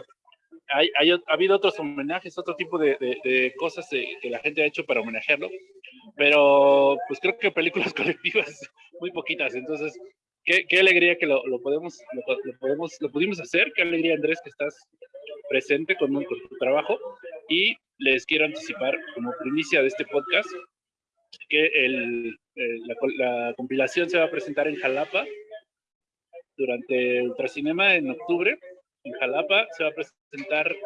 hay, ha habido otros homenajes, otro tipo de, de, cosas que la gente ha hecho para homenajearlo, pero pues creo que películas colectivas muy poquitas, entonces qué, qué alegría que lo, lo podemos, lo, podemos, lo pudimos hacer, qué alegría Andrés que estás presente con, con tu trabajo. Y les quiero anticipar como primicia de este podcast que el, la, la compilación se va a presentar en Jalapa durante Ultracinema en octubre. En Jalapa, se va a presentar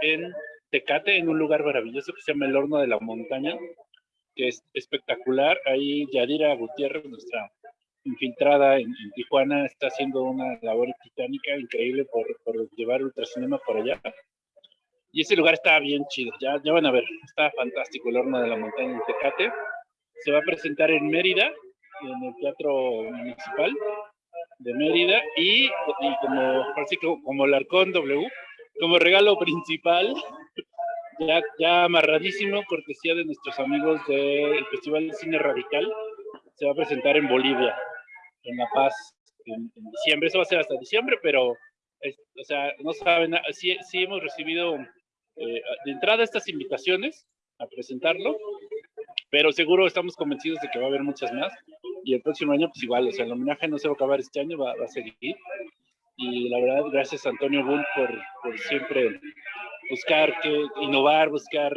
en Tecate, en un lugar maravilloso que se llama el Horno de la Montaña, que es espectacular. Ahí Yadira Gutiérrez, nuestra infiltrada en, Tijuana, está haciendo una labor titánica increíble por, por llevar ultracinema por allá. Y ese lugar está bien chido, ya, ya van a ver, está fantástico el Horno de la Montaña en Tecate. Se va a presentar en Mérida, en el Teatro Municipal, de Mérida y, como, así como, como el Arcón W, como regalo principal, ya, ya amarradísimo, cortesía de nuestros amigos del Festival de Cine Radical. Se va a presentar en Bolivia, en La Paz, en, diciembre. Eso va a ser hasta diciembre, pero, o sea, no saben, sí, sí hemos recibido eh, de entrada estas invitaciones a presentarlo, pero seguro estamos convencidos de que va a haber muchas más. Y el próximo año, pues igual, o sea, el homenaje no se va a acabar este año, va, va a seguir. Y la verdad, gracias a Antonio Bull por, por siempre buscar que innovar, buscar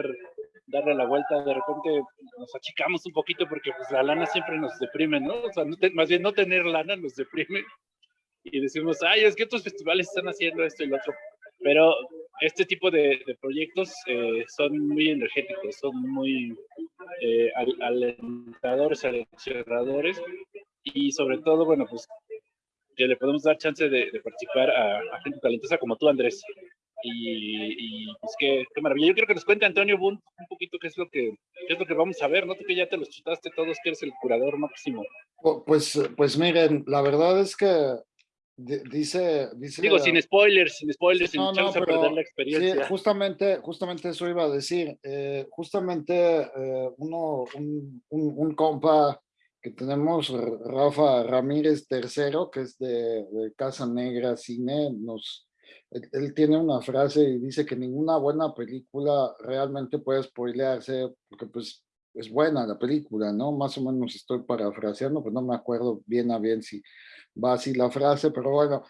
darle la vuelta, de repente nos achicamos un poquito porque pues la lana siempre nos deprime, ¿no? O sea, más bien no tener lana nos deprime. Y decimos, ay, es que otros festivales están haciendo esto y lo otro, pero este tipo de, proyectos eh, son muy energéticos, son muy eh, alentadores, aleccionadores y sobre todo, bueno, pues que le podemos dar chance de, participar a, a, gente talentosa como tú, Andrés, y, pues qué, maravilla. Yo quiero que nos cuente Antonio Bunt un poquito qué es lo que qué es lo que vamos a ver, ¿no? Tú que ya te los chutaste todos, que eres el curador máximo. Pues, pues miren, la verdad es que dice, dice digo sin spoilers sin spoilers sin no, no, perder la experiencia sí, justamente justamente eso iba a decir eh, justamente eh, uno un, un, un, compa que tenemos Rafa Ramírez tercero que es de, de Casa Negra Cine nos él, tiene una frase y dice que ninguna buena película realmente puede spoilearse porque pues es buena la película, ¿no? Más o menos estoy parafraseando, pues no me acuerdo bien a bien si va así la frase, pero bueno,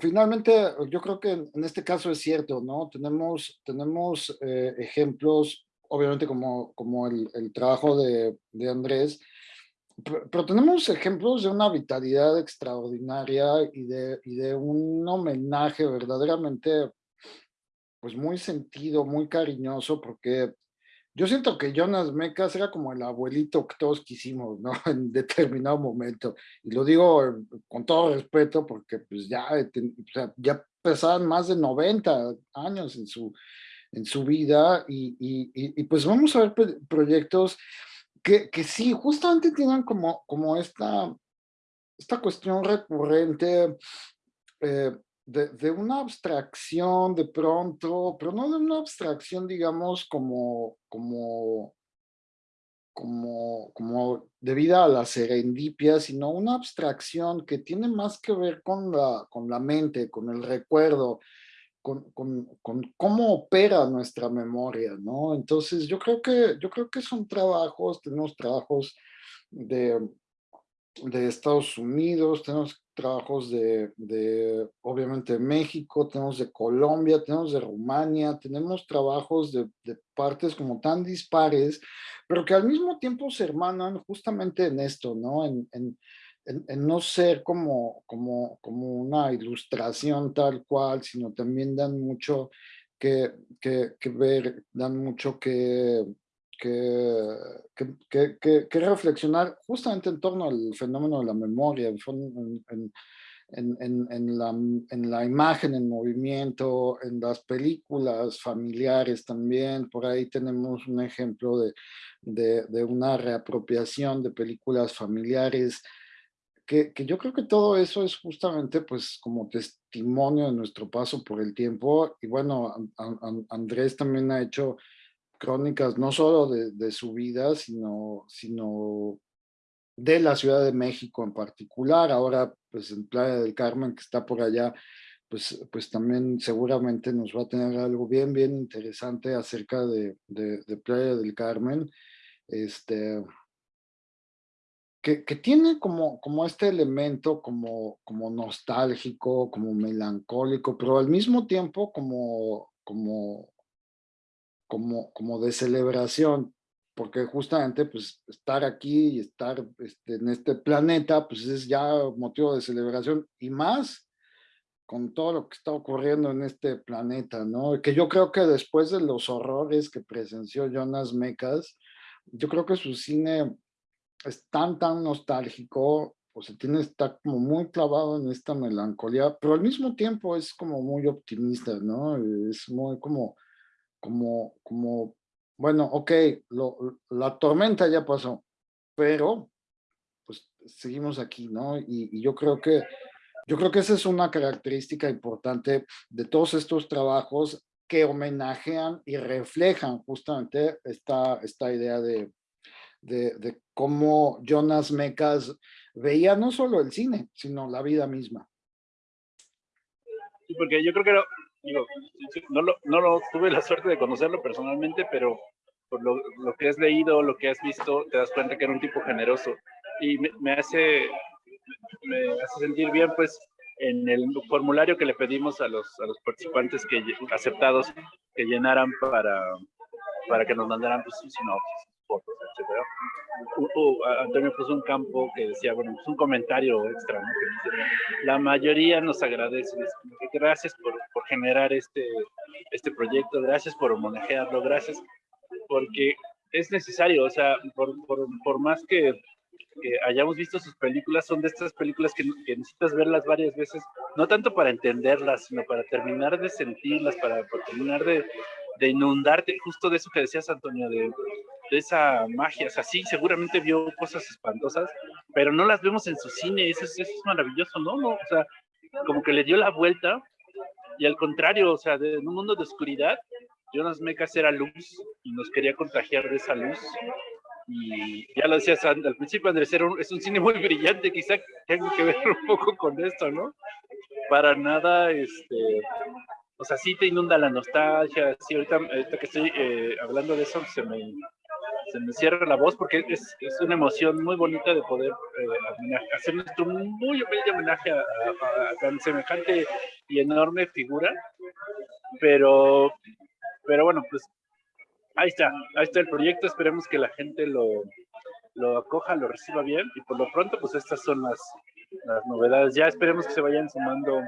finalmente yo creo que en este caso es cierto, ¿no? Tenemos, tenemos eh, ejemplos, obviamente como, como el, el trabajo de, de Andrés, pero, tenemos ejemplos de una vitalidad extraordinaria y de, y de un homenaje verdaderamente pues muy sentido, muy cariñoso, porque yo siento que Jonas Mecas era como el abuelito que todos quisimos, ¿no? En determinado momento. Y lo digo con todo respeto porque pues ya, eh, ya pesaban más de 90 años en su, en su vida y, y, y pues vamos a ver proyectos que, que sí, justamente tienen como, como esta, esta cuestión recurrente eh, de, de, una abstracción de pronto, pero no de una abstracción, digamos, como, como, como, como debida a la serendipia, sino una abstracción que tiene más que ver con la, con la mente, con el recuerdo, con, con, con, cómo opera nuestra memoria, ¿no? Entonces yo creo que, yo creo que son trabajos, tenemos trabajos de, de Estados Unidos, tenemos trabajos de, de, obviamente, México, tenemos de Colombia, tenemos de Rumania, tenemos trabajos de, de, partes como tan dispares, pero que al mismo tiempo se hermanan justamente en esto, ¿no? En, en, en, no ser como, como, como una ilustración tal cual, sino también dan mucho que, que, que ver, dan mucho que, que, reflexionar justamente en torno al fenómeno de la memoria, en, en, en, en, la, en la imagen en movimiento, en las películas familiares también, por ahí tenemos un ejemplo de, de, de una reapropiación de películas familiares que, yo creo que todo eso es justamente pues como testimonio de nuestro paso por el tiempo y bueno, Andrés también ha hecho crónicas no solo de, su vida, sino, sino de la Ciudad de México en particular, ahora pues en Playa del Carmen que está por allá, pues, pues también seguramente nos va a tener algo bien, bien interesante acerca de, de, de Playa del Carmen. Este, que, tiene como, como este elemento como, como nostálgico, como melancólico, pero al mismo tiempo como, como, como, como de celebración, porque justamente pues estar aquí y estar este, en este planeta pues es ya motivo de celebración y más con todo lo que está ocurriendo en este planeta, ¿no? Que yo creo que después de los horrores que presenció Jonas Mecas, yo creo que su cine es tan, tan nostálgico, o se tiene, está como muy clavado en esta melancolía, pero al mismo tiempo es como muy optimista, ¿no? Es muy como, como, como, bueno, ok, lo, la tormenta ya pasó, pero pues seguimos aquí, ¿no? Y, y, yo creo que, yo creo que esa es una característica importante de todos estos trabajos que homenajean y reflejan justamente esta, esta idea de, de, de cómo Jonas Mecas veía no solo el cine, sino la vida misma. Sí, porque yo creo que digo, no, lo, no lo tuve la suerte de conocerlo personalmente, pero por lo, lo, que has leído, lo que has visto, te das cuenta que era un tipo generoso. Y me, me hace, me hace sentir bien, pues, en el formulario que le pedimos a los, a los participantes que aceptados que llenaran para, para que nos mandaran pues, sinopsis, fotos, etc. Antonio puso un campo que decía, bueno, pues un comentario extra, ¿no? que la mayoría nos agradece, gracias por, por, generar este, este proyecto, gracias por homenajearlo, gracias, porque es necesario, o sea, por, por, por más que, que, hayamos visto sus películas, son de estas películas que, que, necesitas verlas varias veces, no tanto para entenderlas, sino para terminar de sentirlas, para, para terminar de, de inundarte, justo de eso que decías, Antonio, de, esa magia. O sea, sí, seguramente vio cosas espantosas, pero no las vemos en su cine. Eso es, maravilloso, ¿no? ¿no? O sea, como que le dio la vuelta y al contrario, o sea, de, en un mundo de oscuridad, Jonas Mecas era luz y nos quería contagiar de esa luz. Y ya lo decías al principio, Andrés, era un, es un cine muy brillante, quizá tenga que ver un poco con esto, ¿no? Para nada, este, o sea, sí te inunda la nostalgia, sí, ahorita, ahorita que estoy eh, hablando de eso, se me, se me cierra la voz porque es, es una emoción muy bonita de poder eh, hacer nuestro muy bello homenaje a, a, a, tan semejante y enorme figura. Pero, pero bueno, pues ahí está, ahí está el proyecto. Esperemos que la gente lo, lo acoja, lo reciba bien y por lo pronto, pues estas son las, las novedades. Ya esperemos que se vayan sumando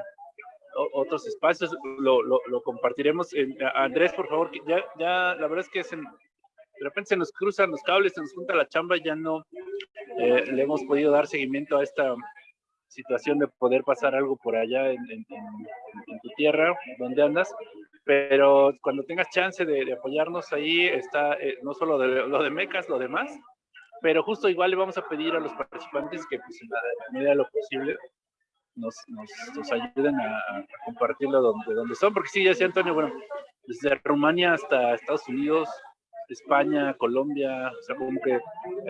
otros espacios, lo, lo, lo compartiremos. En, Andrés, por favor, ya, ya la verdad es que de repente se nos cruzan los cables, se nos junta la chamba, ya no eh, le hemos podido dar seguimiento a esta situación de poder pasar algo por allá en, en, en tu tierra, donde andas, pero cuando tengas chance de, de apoyarnos ahí, está eh, no solo de, lo de Mecas, lo demás, pero justo igual le vamos a pedir a los participantes que pues en la medida de lo posible nos, nos, nos ayuden a, a, compartirlo donde, donde son, porque sí, ya decía Antonio, bueno, desde Rumania hasta Estados Unidos, España, Colombia, o sea, como que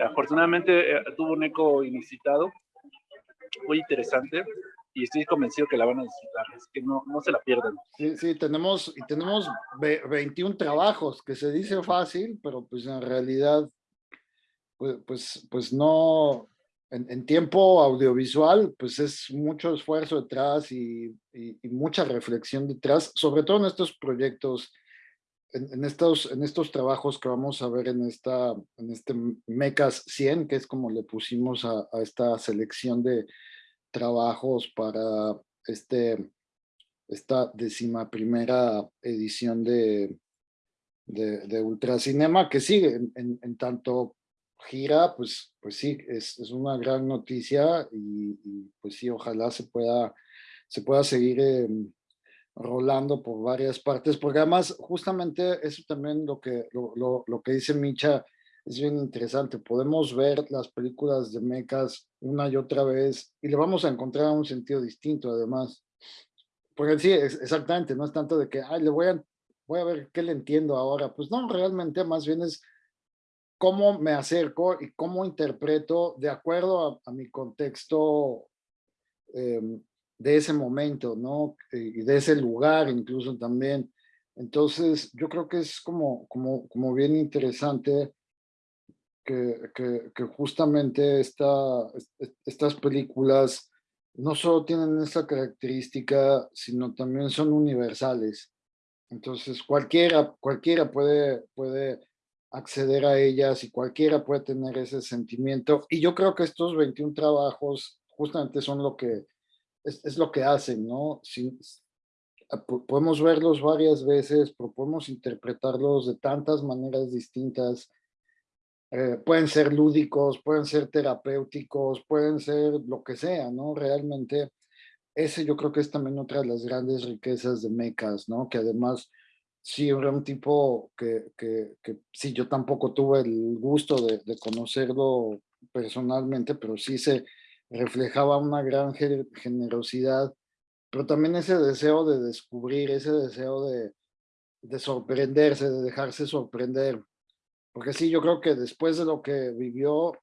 afortunadamente eh, tuvo un eco inusitado, muy interesante, y estoy convencido que la van a disfrutar, es que no, no se la pierdan. Sí, sí, tenemos, y tenemos 21 trabajos, que se dice fácil, pero pues en realidad, pues, pues, pues no, en, tiempo audiovisual, pues es mucho esfuerzo detrás y, y, mucha reflexión detrás, sobre todo en estos proyectos en, estos, en estos trabajos que vamos a ver en, esta, en este MECAS 100, que es como le pusimos a, esta selección de trabajos para este, esta décima primera edición de, de, de Ultracinema, que sigue en, tanto gira, pues, pues sí, es, es una gran noticia y, y, pues sí, ojalá se pueda, se pueda seguir eh, rolando por varias partes, porque además justamente eso también lo que, lo, lo, lo, que dice Micha es bien interesante, podemos ver las películas de mechas una y otra vez y le vamos a encontrar un sentido distinto además, porque sí, es, exactamente, no es tanto de que, ay, le voy a, voy a ver qué le entiendo ahora, pues no, realmente más bien es cómo me acerco y cómo interpreto de acuerdo a, a mi contexto eh, de ese momento, ¿no? Y de ese lugar incluso también. Entonces, yo creo que es como, como, como bien interesante que, que, que justamente esta, estas películas no solo tienen esta característica, sino también son universales. Entonces, cualquiera, cualquiera puede, puede acceder a ellas y cualquiera puede tener ese sentimiento. Y yo creo que estos 21 trabajos justamente son lo que, es, lo que hacen, ¿no? Si, podemos verlos varias veces, podemos interpretarlos de tantas maneras distintas. Eh, pueden ser lúdicos, pueden ser terapéuticos, pueden ser lo que sea, ¿no? Realmente, ese yo creo que es también otra de las grandes riquezas de Mecas, ¿no? Que además, sí, era un tipo que, que, que sí, yo tampoco tuve el gusto de, conocerlo personalmente, pero sí se reflejaba una gran generosidad, pero también ese deseo de descubrir, ese deseo de, de sorprenderse, de dejarse sorprender. Porque sí, yo creo que después de lo que vivió,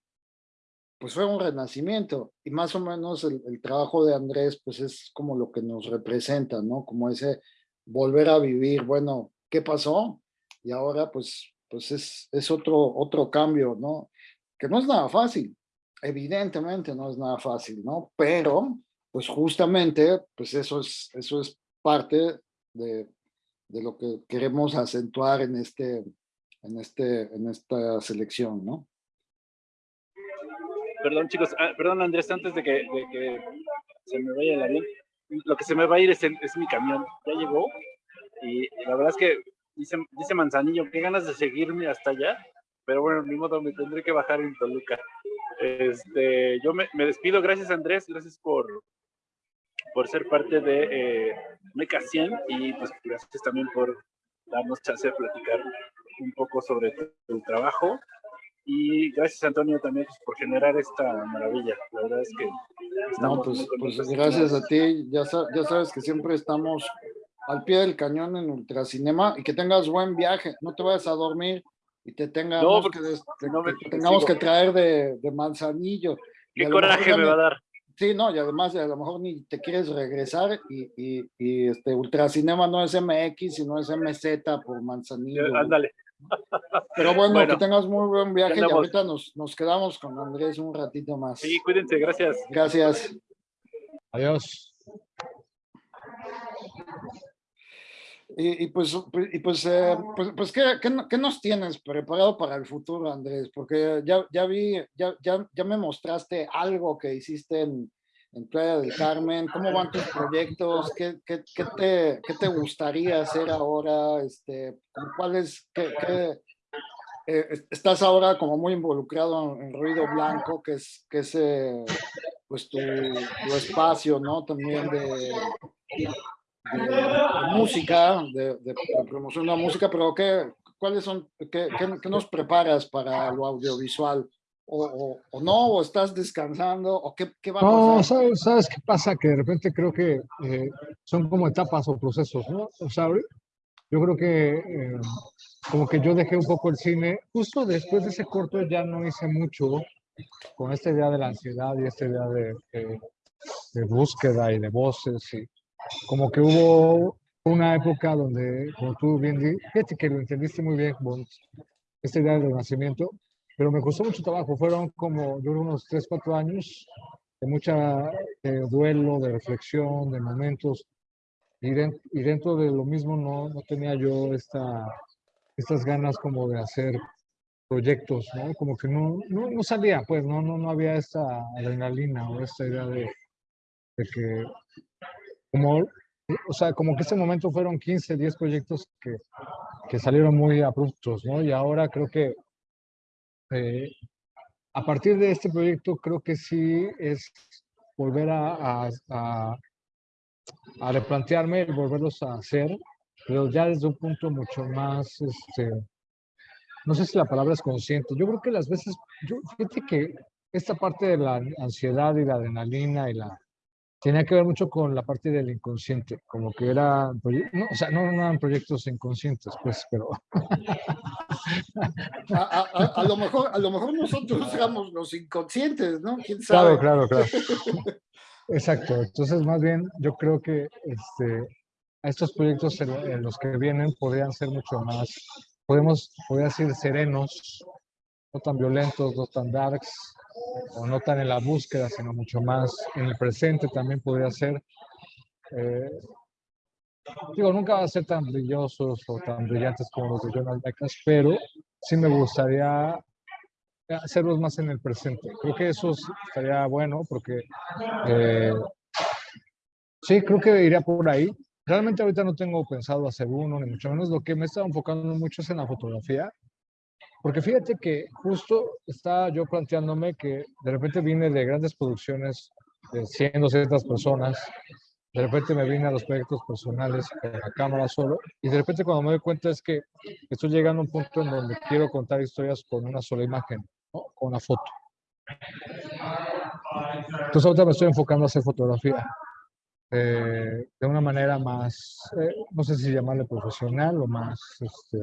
pues fue un renacimiento y más o menos el, trabajo de Andrés pues es como lo que nos representa, ¿no? Como ese volver a vivir, bueno, ¿qué pasó? Y ahora pues, pues es, es otro, otro cambio, ¿no? Que no es nada fácil, evidentemente no es nada fácil, ¿no? Pero pues justamente pues eso es, eso es parte de, de lo que queremos acentuar en, este, en, este, en esta selección, ¿no? Perdón, chicos, ah, perdón, Andrés, antes de que, de que, se me vaya el avión, lo que se me va a ir es, mi camión. Ya llegó y la verdad es que dice, dice Manzanillo, qué ganas de seguirme hasta allá, pero bueno, ni modo, me tendré que bajar en Toluca. Este, yo me, me despido, gracias Andrés, gracias por, por ser parte de eh, Meca 100 y pues gracias también por darnos chance de platicar un poco sobre tu trabajo y gracias Antonio también pues, por generar esta maravilla. La verdad es que... No, pues, pues gracias a ti. Ya, ya sabes que siempre estamos al pie del cañón en Ultracinema y que tengas buen viaje. No te vayas a dormir y te tengamos, que, tengamos que traer de, de manzanillo. Qué coraje me va a dar. Sí, no, y además a lo mejor ni te quieres regresar y, y, y este Ultracinema no es MX, sino es MZ por Manzanillo. Ándale. Pero bueno, que tengas muy buen viaje y ahorita nos, nos quedamos con Andrés un ratito más. Sí, cuídense, gracias. Gracias. Adiós. Y, pues, y pues, eh, pues, pues ¿qué, qué, qué, nos tienes preparado para el futuro, Andrés? Porque ya, ya vi, ya, ya, ya me mostraste algo que hiciste en, en Playa del Carmen, ¿cómo van tus proyectos? ¿Qué, qué, qué, te, qué te, gustaría hacer ahora? Este, ¿Cuál es, qué, eh, estás ahora como muy involucrado en, Ruido Blanco, que es, que es eh, pues tu, tu, espacio, ¿no? También de, música, de, promoción de música, pero ¿qué, ¿cuáles son, qué, qué nos preparas para lo audiovisual? O, o, no, o estás descansando, o qué, qué va a pasar? No, ¿sabes, ¿sabes, qué pasa? Que de repente creo que eh, son como etapas o procesos, ¿no? O sea, yo creo que eh, como que yo dejé un poco el cine, justo después de ese corto ya no hice mucho con esta idea de la ansiedad y esta idea de, de, de búsqueda y de voces, y como que hubo una época donde, como tú bien dijiste, que lo entendiste muy bien, esta idea del renacimiento, pero me costó mucho trabajo. Fueron como, yo unos 3, 4 años de mucha duelo, de reflexión, de momentos. Y, y, dentro de lo mismo no, no tenía yo esta, estas ganas como de hacer proyectos, ¿no? Como que no, no, no, salía, pues, no, no, no había esta adrenalina o esta idea de, de que, como, o sea, como que ese momento fueron 15, 10 proyectos que, que salieron muy abruptos, ¿no? Y ahora creo que eh, a partir de este proyecto creo que sí es volver a, a, a, replantearme, volverlos a hacer, pero ya desde un punto mucho más, este, no sé si la palabra es consciente, yo creo que las veces, yo, fíjate que esta parte de la ansiedad y la adrenalina y la tenía que ver mucho con la parte del inconsciente, como que era, no, o sea, no, eran proyectos inconscientes, pues, pero... a, lo mejor, a lo mejor nosotros éramos los inconscientes, ¿no? ¿Quién sabe? Claro, claro, claro. Exacto, entonces más bien yo creo que este, estos proyectos en, los que vienen podrían ser mucho más, podemos, podría decir, serenos, no tan violentos, no tan darks, o no tan en la búsqueda, sino mucho más en el presente también podría ser. Eh, digo, nunca va a ser tan brillosos o tan brillantes como los de Jonathan Becas, pero sí me gustaría hacerlos más en el presente. Creo que eso estaría bueno porque eh, sí, creo que iría por ahí. Realmente ahorita no tengo pensado hacer uno, ni mucho menos. Lo que me está enfocando mucho es en la fotografía porque fíjate que justo estaba yo planteándome que de repente vine de grandes producciones de 100, 200 personas, de repente me vine a los proyectos personales con la cámara solo, y de repente cuando me doy cuenta es que estoy llegando a un punto en donde quiero contar historias con una sola imagen, con una foto. Entonces ahorita me estoy enfocando a hacer fotografía. eh, de una manera más, eh, no sé si llamarle profesional o más, este,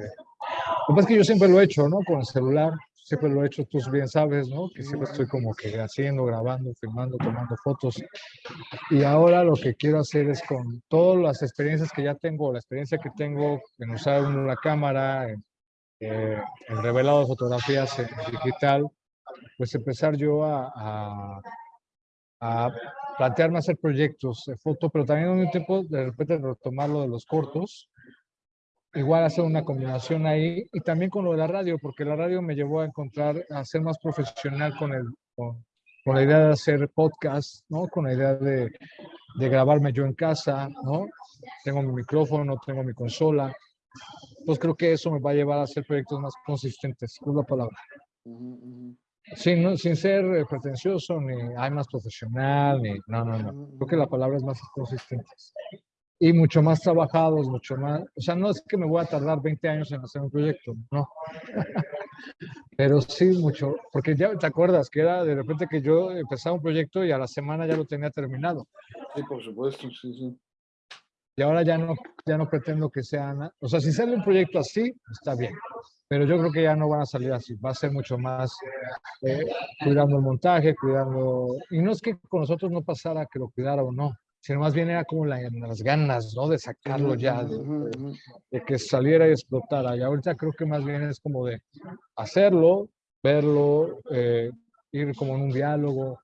lo que pasa es que yo siempre lo he hecho, ¿no? Con el celular, siempre lo he hecho, tú bien sabes, ¿no? Que siempre estoy como que haciendo, grabando, filmando, tomando fotos. Y ahora lo que quiero hacer es con todas las experiencias que ya tengo, la experiencia que tengo en usar la cámara, en, eh, en revelado fotografías en digital, pues empezar yo a, a, a plantearme hacer proyectos de foto, pero también en un tiempo de repente retomar lo de los cortos, igual hacer una combinación ahí y también con lo de la radio, porque la radio me llevó a encontrar, a ser más profesional con, el, con, la idea de hacer podcast, ¿no? Con la idea de, de, grabarme yo en casa, ¿no? Tengo mi micrófono, tengo mi consola. Entonces creo que eso me va a llevar a hacer proyectos más consistentes, es la palabra. Sin, sin ser eh, pretencioso, ni hay más profesional, ni no, no, no. Creo que la palabra es más consistente. Y mucho más trabajados, mucho más. O sea, no es que me voy a tardar 20 años en hacer un proyecto, no. Pero sí mucho, porque ya te acuerdas que era de repente que yo empezaba un proyecto y a la semana ya lo tenía terminado. Sí, por supuesto, sí, sí. Y ahora ya no, ya no pretendo que sean, o sea, si sale un proyecto así, está bien pero yo creo que ya no van a salir así, va a ser mucho más eh, cuidando el montaje, cuidando, y no es que con nosotros no pasara que lo cuidara o no, sino más bien era como las ganas, ¿no? De sacarlo ya, de, que saliera y explotara, y ahorita creo que más bien es como de hacerlo, verlo, eh, ir como en un diálogo,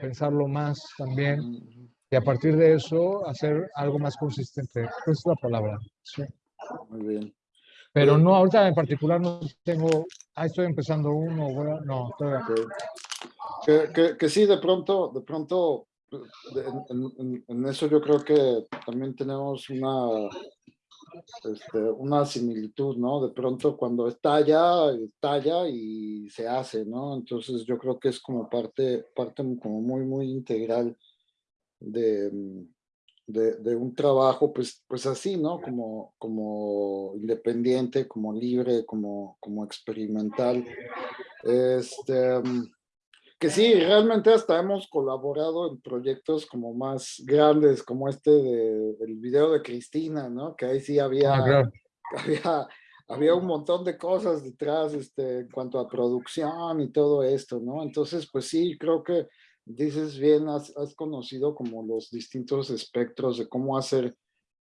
pensarlo más también, y a partir de eso hacer algo más consistente, esa es la palabra. Sí. Muy bien. Pero no, ahorita en particular no tengo, ah, estoy empezando uno, no, todavía. Que, que, que, sí, de pronto, de pronto, en, en, eso yo creo que también tenemos una, este, una similitud, ¿no? De pronto cuando estalla, estalla y se hace, ¿no? Entonces yo creo que es como parte, parte como muy, muy integral de, de, un trabajo, pues, pues así, ¿no? Como, como independiente, como libre, como, como experimental. Este, mm, que sí, realmente hasta hemos colaborado en proyectos como más grandes, como este de, del video de Cristina, ¿no? Que ahí sí había, ah, había, había un montón de cosas detrás este, en cuanto a producción y todo esto, ¿no? Entonces, pues sí, creo que dices bien, has, conocido como los distintos espectros de cómo hacer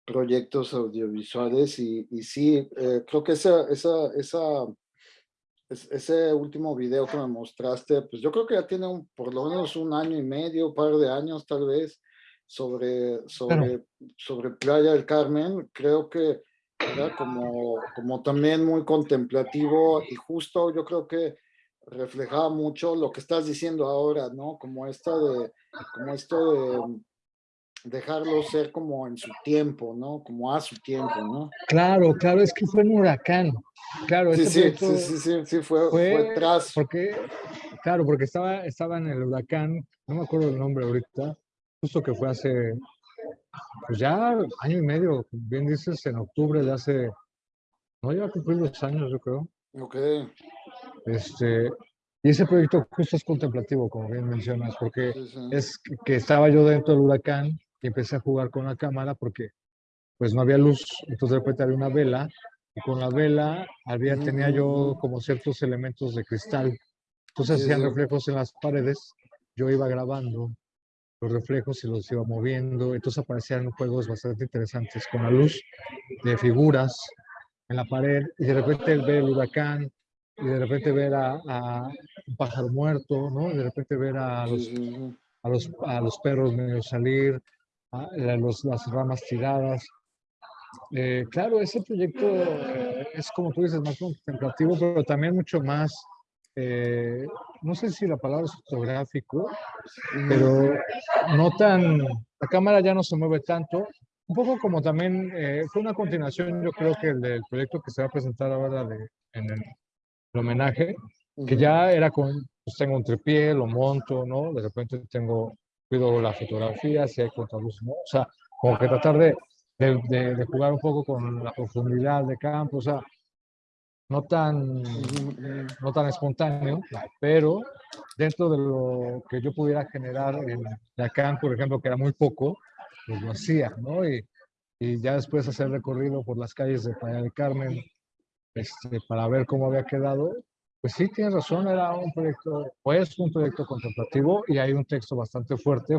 proyectos audiovisuales y, y sí, eh, creo que esa, esa, esa, ese último video que me mostraste, pues yo creo que ya tiene un, por lo menos un año y medio, un par de años tal vez, sobre, sobre, sobre Playa del Carmen, creo que era como, como también muy contemplativo y justo yo creo que reflejaba mucho lo que estás diciendo ahora, ¿no? Como esto de, como esto de dejarlo ser como en su tiempo, ¿no? Como a su tiempo, ¿no? Claro, claro, es que fue un huracán. Claro, sí, sí, sí, sí, sí, fue, fue, tras. Porque, claro, porque estaba, estaba en el huracán, no me acuerdo el nombre ahorita, justo que fue hace, pues ya año y medio, bien dices, en octubre de hace, no iba a cumplir los años, yo creo. Ok. Este, y ese proyecto justo es contemplativo, como bien mencionas, porque es que estaba yo dentro del huracán y empecé a jugar con la cámara porque pues no había luz, entonces de repente había una vela y con la vela había, tenía yo como ciertos elementos de cristal, entonces hacían reflejos en las paredes, yo iba grabando los reflejos y los iba moviendo, entonces aparecían juegos bastante interesantes con la luz de figuras en la pared y de repente ve el huracán y de repente ver a, un pájaro muerto, ¿no? De repente ver a los, a los, a los perros medio salir, a, los, las ramas tiradas. Eh, claro, ese proyecto es como tú dices, más contemplativo, pero también mucho más, eh, no sé si la palabra es fotográfico, pero no tan, la cámara ya no se mueve tanto, un poco como también eh, fue una continuación, yo creo que el del proyecto que se va a presentar ahora de, en el el homenaje, que ya era con, pues tengo un tripié, lo monto, ¿no? De repente tengo, cuido la fotografía, si hay contraluz, ¿no? O sea, como que tratar de, de, de, jugar un poco con la profundidad de campo, o sea, no tan, no tan espontáneo, pero dentro de lo que yo pudiera generar en Lacan, por ejemplo, que era muy poco, pues lo hacía, ¿no? Y, y ya después hacer recorrido por las calles de Playa del Carmen este, para ver cómo había quedado, pues sí, tienes razón, era un proyecto, pues un proyecto contemplativo y hay un texto bastante fuerte,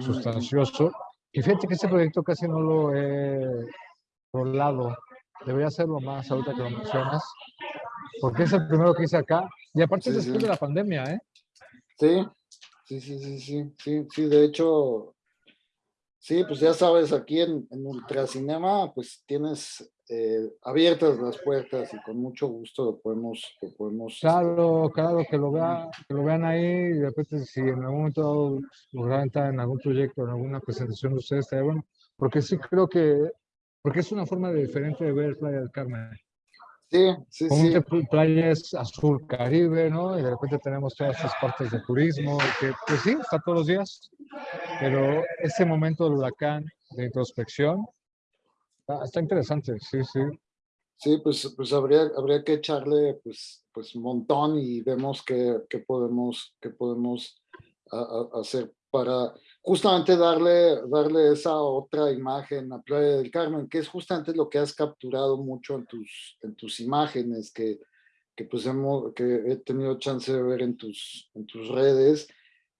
sustancioso. Y fíjate que este proyecto casi no lo he rolado, debería hacerlo más ahorita que lo mencionas, porque es el primero que hice acá, y aparte Sí, después sí. de la pandemia, ¿eh? Sí, sí, sí, sí, sí, sí, sí, de hecho, sí, pues ya sabes, aquí en, en Ultracinema, pues tienes eh, abiertas las puertas y con mucho gusto lo podemos, lo podemos. este, Claro, claro, que lo, vea, que lo vean ahí y de repente si en algún momento logran entrar en algún proyecto, en alguna presentación de ustedes, estaría bueno, porque sí creo que, porque es una forma diferente de ver Playa del Carmen. Sí, sí, sí, Comúnmente pl- playa es azul caribe, ¿no? Y de repente tenemos todas estas partes de turismo, que pues sí, está todos los días, pero ese momento del huracán de introspección está, está interesante, sí, sí. sí, pues, pues habría, habría que echarle pues, pues un montón y vemos qué, qué podemos, qué podemos a- a- hacer para justamente darle, darle esa otra imagen a Playa del Carmen, que es justamente lo que has capturado mucho en tus, en tus imágenes, que, que, pues hemos, que he tenido chance de ver en tus, en tus redes.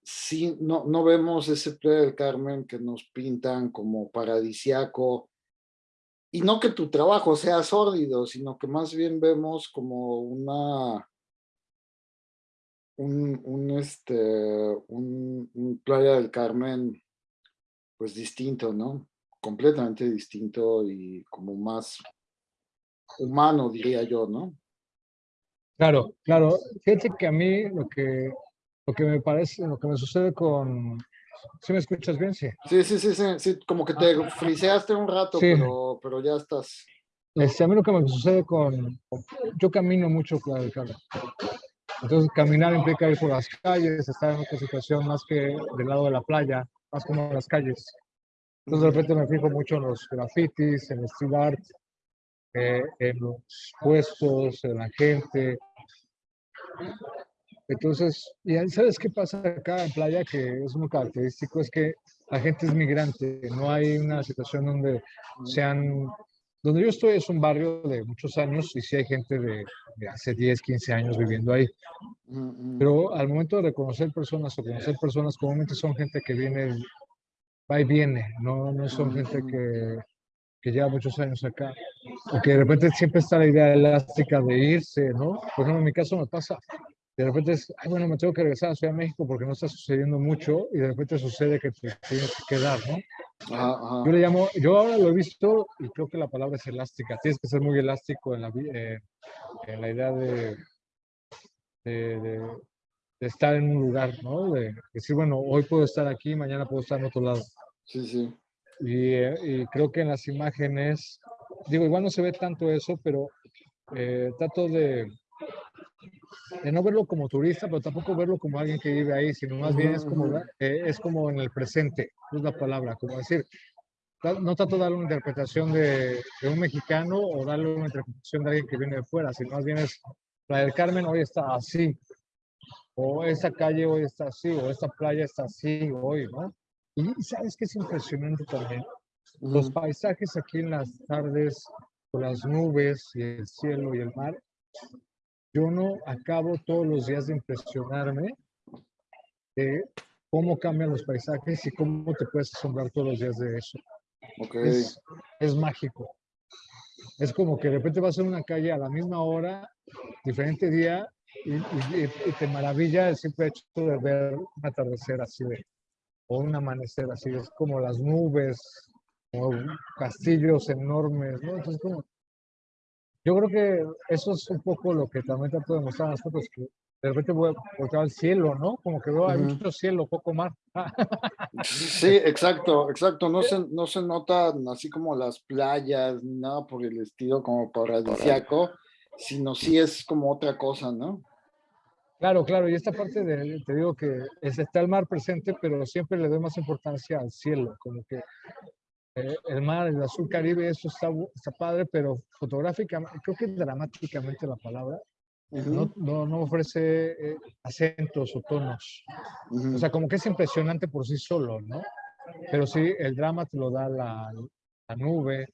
Sí, no, no vemos ese Playa del Carmen que nos pintan como paradisiaco, y no que tu trabajo sea sórdido, sino que más bien vemos como una, un, un, este, un, Playa del Carmen, pues distinto, ¿no? Completamente distinto y como más humano, diría yo, ¿no? Claro, claro. Fíjate que a mí lo que, lo que me parece, lo que me sucede con... ¿Sí me escuchas bien? Sí. Sí, sí, sí, sí, sí, como que te friseaste un rato, Sí. pero, pero ya estás. Este, a mí lo que me sucede con... Yo camino mucho Carmen. Entonces, caminar implica ir por las calles, estar en otra situación más que del lado de la playa, más como en las calles. Entonces, de repente me fijo mucho en los grafitis, en el street art, eh, en los puestos, en la gente. Entonces, y ahí, ¿sabes qué pasa acá en playa? Que es muy característico, es que la gente es migrante, no hay una situación donde sean... Donde yo estoy es un barrio de muchos años y sí hay gente de, de hace 10, 15 años viviendo ahí. Mm, mm, Pero al momento de reconocer personas o conocer personas, comúnmente son gente que viene, va y viene, no, no son gente que, que lleva muchos años acá. O que de repente siempre está la idea elástica de irse, ¿no? Por ejemplo, en mi caso me pasa. De repente es, ay, bueno, me tengo que regresar a Ciudad de México porque no está sucediendo mucho y de repente sucede que te tienes que quedar, ¿no? ajá, ajá. Yo le llamo, yo ahora lo he visto y creo que la palabra es elástica. Tienes que ser muy elástico en la, eh, en la idea de, de, de- de estar en un lugar, ¿no? De decir, bueno, hoy puedo estar aquí, mañana puedo estar en otro lado. Sí, sí. Y, eh, y creo que en las imágenes, digo, igual no se ve tanto eso, pero eh, trato de, de no verlo como turista, pero tampoco verlo como alguien que vive ahí, sino más bien es como, eh, es como en el presente, es la palabra, como decir, no trato de darle una interpretación de, de un mexicano o darle una interpretación de alguien que viene de fuera, sino más bien es, la del Carmen hoy está así, o esta calle hoy está así, o esta playa está así hoy, ¿no? Y sabes que es impresionante también, los paisajes aquí en las tardes, con las nubes y el cielo y el mar, yo no acabo todos los días de impresionarme de cómo cambian los paisajes y cómo te puedes asombrar todos los días de eso. Ok. Es, es mágico. Es como que de repente vas en una calle a la misma hora, diferente día, y, y- y te maravilla el simple hecho de ver un atardecer así de, o un amanecer así, es como las nubes, o castillos enormes, ¿no? Entonces, como, yo creo que eso es un poco lo que también trato de mostrar en las fotos, que de repente voy a voltear al cielo, ¿no? Como que veo, hay Ujú. mucho cielo, poco mar. Sí, exacto, exacto. No se, no se notan así como las playas, ni nada por el estilo como paradisiaco, sino sí es como otra cosa, ¿no? Claro, claro, y esta parte de, te digo que es, está el mar presente, pero siempre le doy más importancia al cielo, como que el mar, el azul caribe, eso está, está padre, pero fotográficamente, creo que dramáticamente la palabra, no, Ujú, no, no ofrece eh, acentos o tonos. ujú. O sea, como que es impresionante por sí solo, ¿no? pero sí, el drama te lo da la, la nube,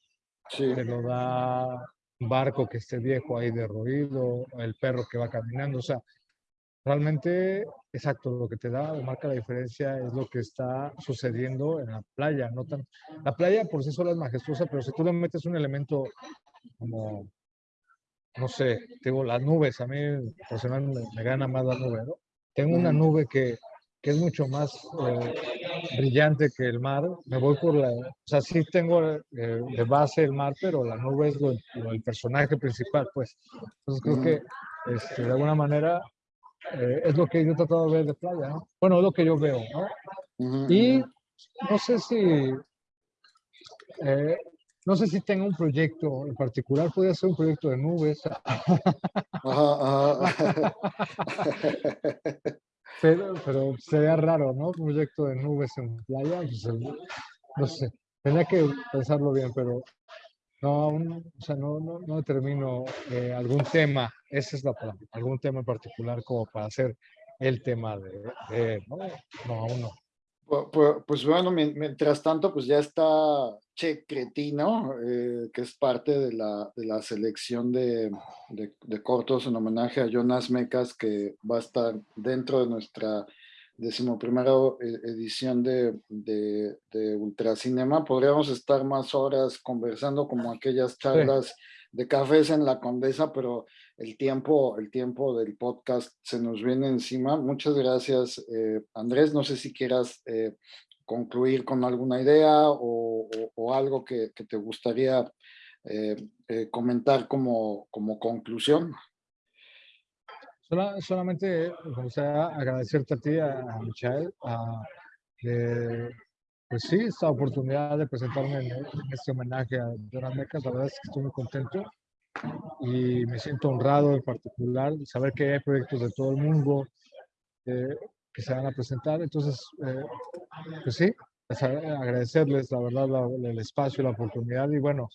te lo da un barco que esté viejo ahí derruido, el perro que va caminando, o sea, realmente, exacto, lo que te da o marca la diferencia es lo que está sucediendo en la playa, no tan, la playa por sí sola es majestuosa, pero si tú le metes un elemento como, no sé, tengo las nubes, a mí personalmente me, gana más la nube, ¿no? Tengo una nube que, que es mucho más eh, brillante que el mar, me voy por la, o sea, sí tengo eh, de base el mar, pero la nube es el personaje principal, pues. Entonces creo que este, de alguna manera eh, es lo que yo he tratado de ver de playa, ¿no? Bueno, es lo que yo veo, ¿no? Y no sé si, no sé si tengo un proyecto en particular, podría ser un proyecto de nubes. Ajá, ajá. Pero, pero sería raro, ¿no? Un proyecto de nubes en playa, pues, no sé, tendría que pensarlo bien, pero no, o sea, no, no, no determino eh, algún tema, esa es la palabra, algún tema en particular como para hacer el tema de, de ¿no? No, aún no. Pues, bueno, mientras tanto, pues ya está Che Cretino, eh, que es parte de la, de la selección de, de, cortos en homenaje a Jonas Mecas, que va a estar dentro de nuestra decimoprimera eh, edición de, de, de Ultracinema. Podríamos estar más horas conversando como aquellas charlas de cafés en la Condesa, pero el tiempo, el tiempo del podcast se nos viene encima. Muchas gracias, eh, Andrés. No sé si quieras eh, concluir con alguna idea o, algo que, te gustaría eh, comentar como, como conclusión. Solamente me gustaría agradecerte a ti, a, Michael, pues sí, esta oportunidad de presentarme en, este homenaje a Jonas Mecas. La verdad es que estoy muy contento y me siento honrado en particular de saber que hay proyectos de todo el mundo eh, que se van a presentar. Entonces, eh, pues sí, agradecerles la verdad el espacio, la oportunidad y bueno,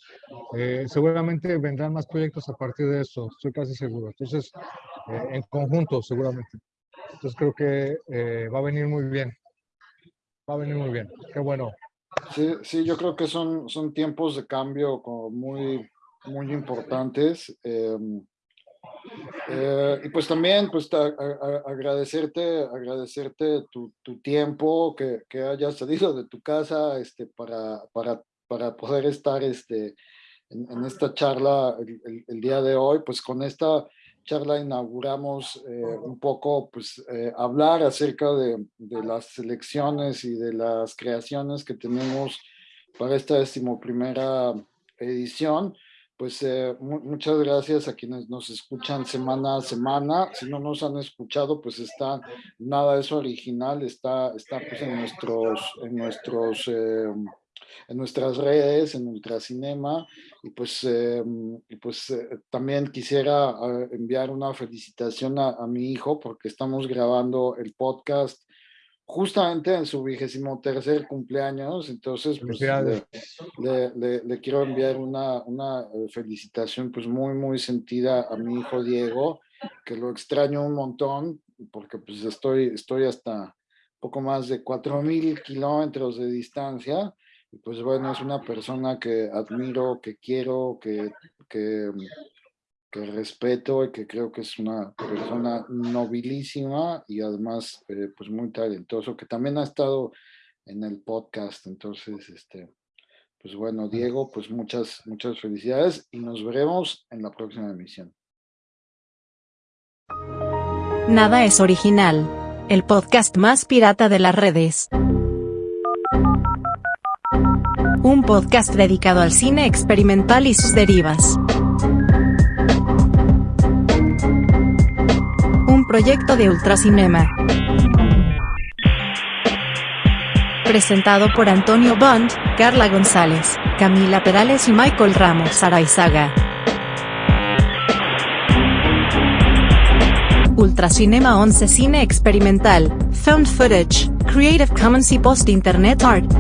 eh, seguramente vendrán más proyectos a partir de eso, estoy casi seguro. Entonces, en conjunto seguramente. Entonces creo que va a venir muy bien. Va a venir muy bien. Qué bueno. Sí, sí, yo creo que son, son tiempos de cambio como muy, muy importantes. Em, eh, y pues también, pues agradecerte, agradecerte tu, tu tiempo, que, que, hayas salido de tu casa este, para, para, para poder estar este, en, esta charla el, el, día de hoy. Pues con esta charla inauguramos eh, un poco, pues eh, hablar acerca de, de, las elecciones y de las creaciones que tenemos para esta decimoprimera edición pues eh, muchas gracias a quienes nos escuchan semana a semana. Si no nos han escuchado, pues está, nada de eso original, está, está pues en nuestros, en nuestros, eh, en nuestras redes, en Ultracinema. Y pues, eh, y pues también quisiera enviar una felicitación a, a mi hijo porque estamos grabando el podcast justamente en su vigésimo tercer cumpleaños, entonces pues, le, le, quiero enviar una, una eh, felicitación pues muy, muy sentida a mi hijo Diego, que lo extraño un montón, porque pues estoy, estoy hasta poco más de cuatro mil kilómetros de distancia, y pues bueno, es una persona que admiro, que quiero, que, que que respeto y que creo que es una persona nobilísima y además eh, pues muy talentoso, que también ha estado en el podcast. Entonces, este, pues bueno, Diego, pues muchas, muchas felicidades y nos veremos en la próxima emisión. Nada es original. El podcast más pirata de las redes. Un podcast dedicado al cine experimental y sus derivas. proyecto de Ultracinema. Presentado por Antonio Bond, Carla González, Camila Perales y Michael Ramos Araizaga. Ultracinema 11 Cine Experimental, Found Footage, Creative Commons y Post Internet Art.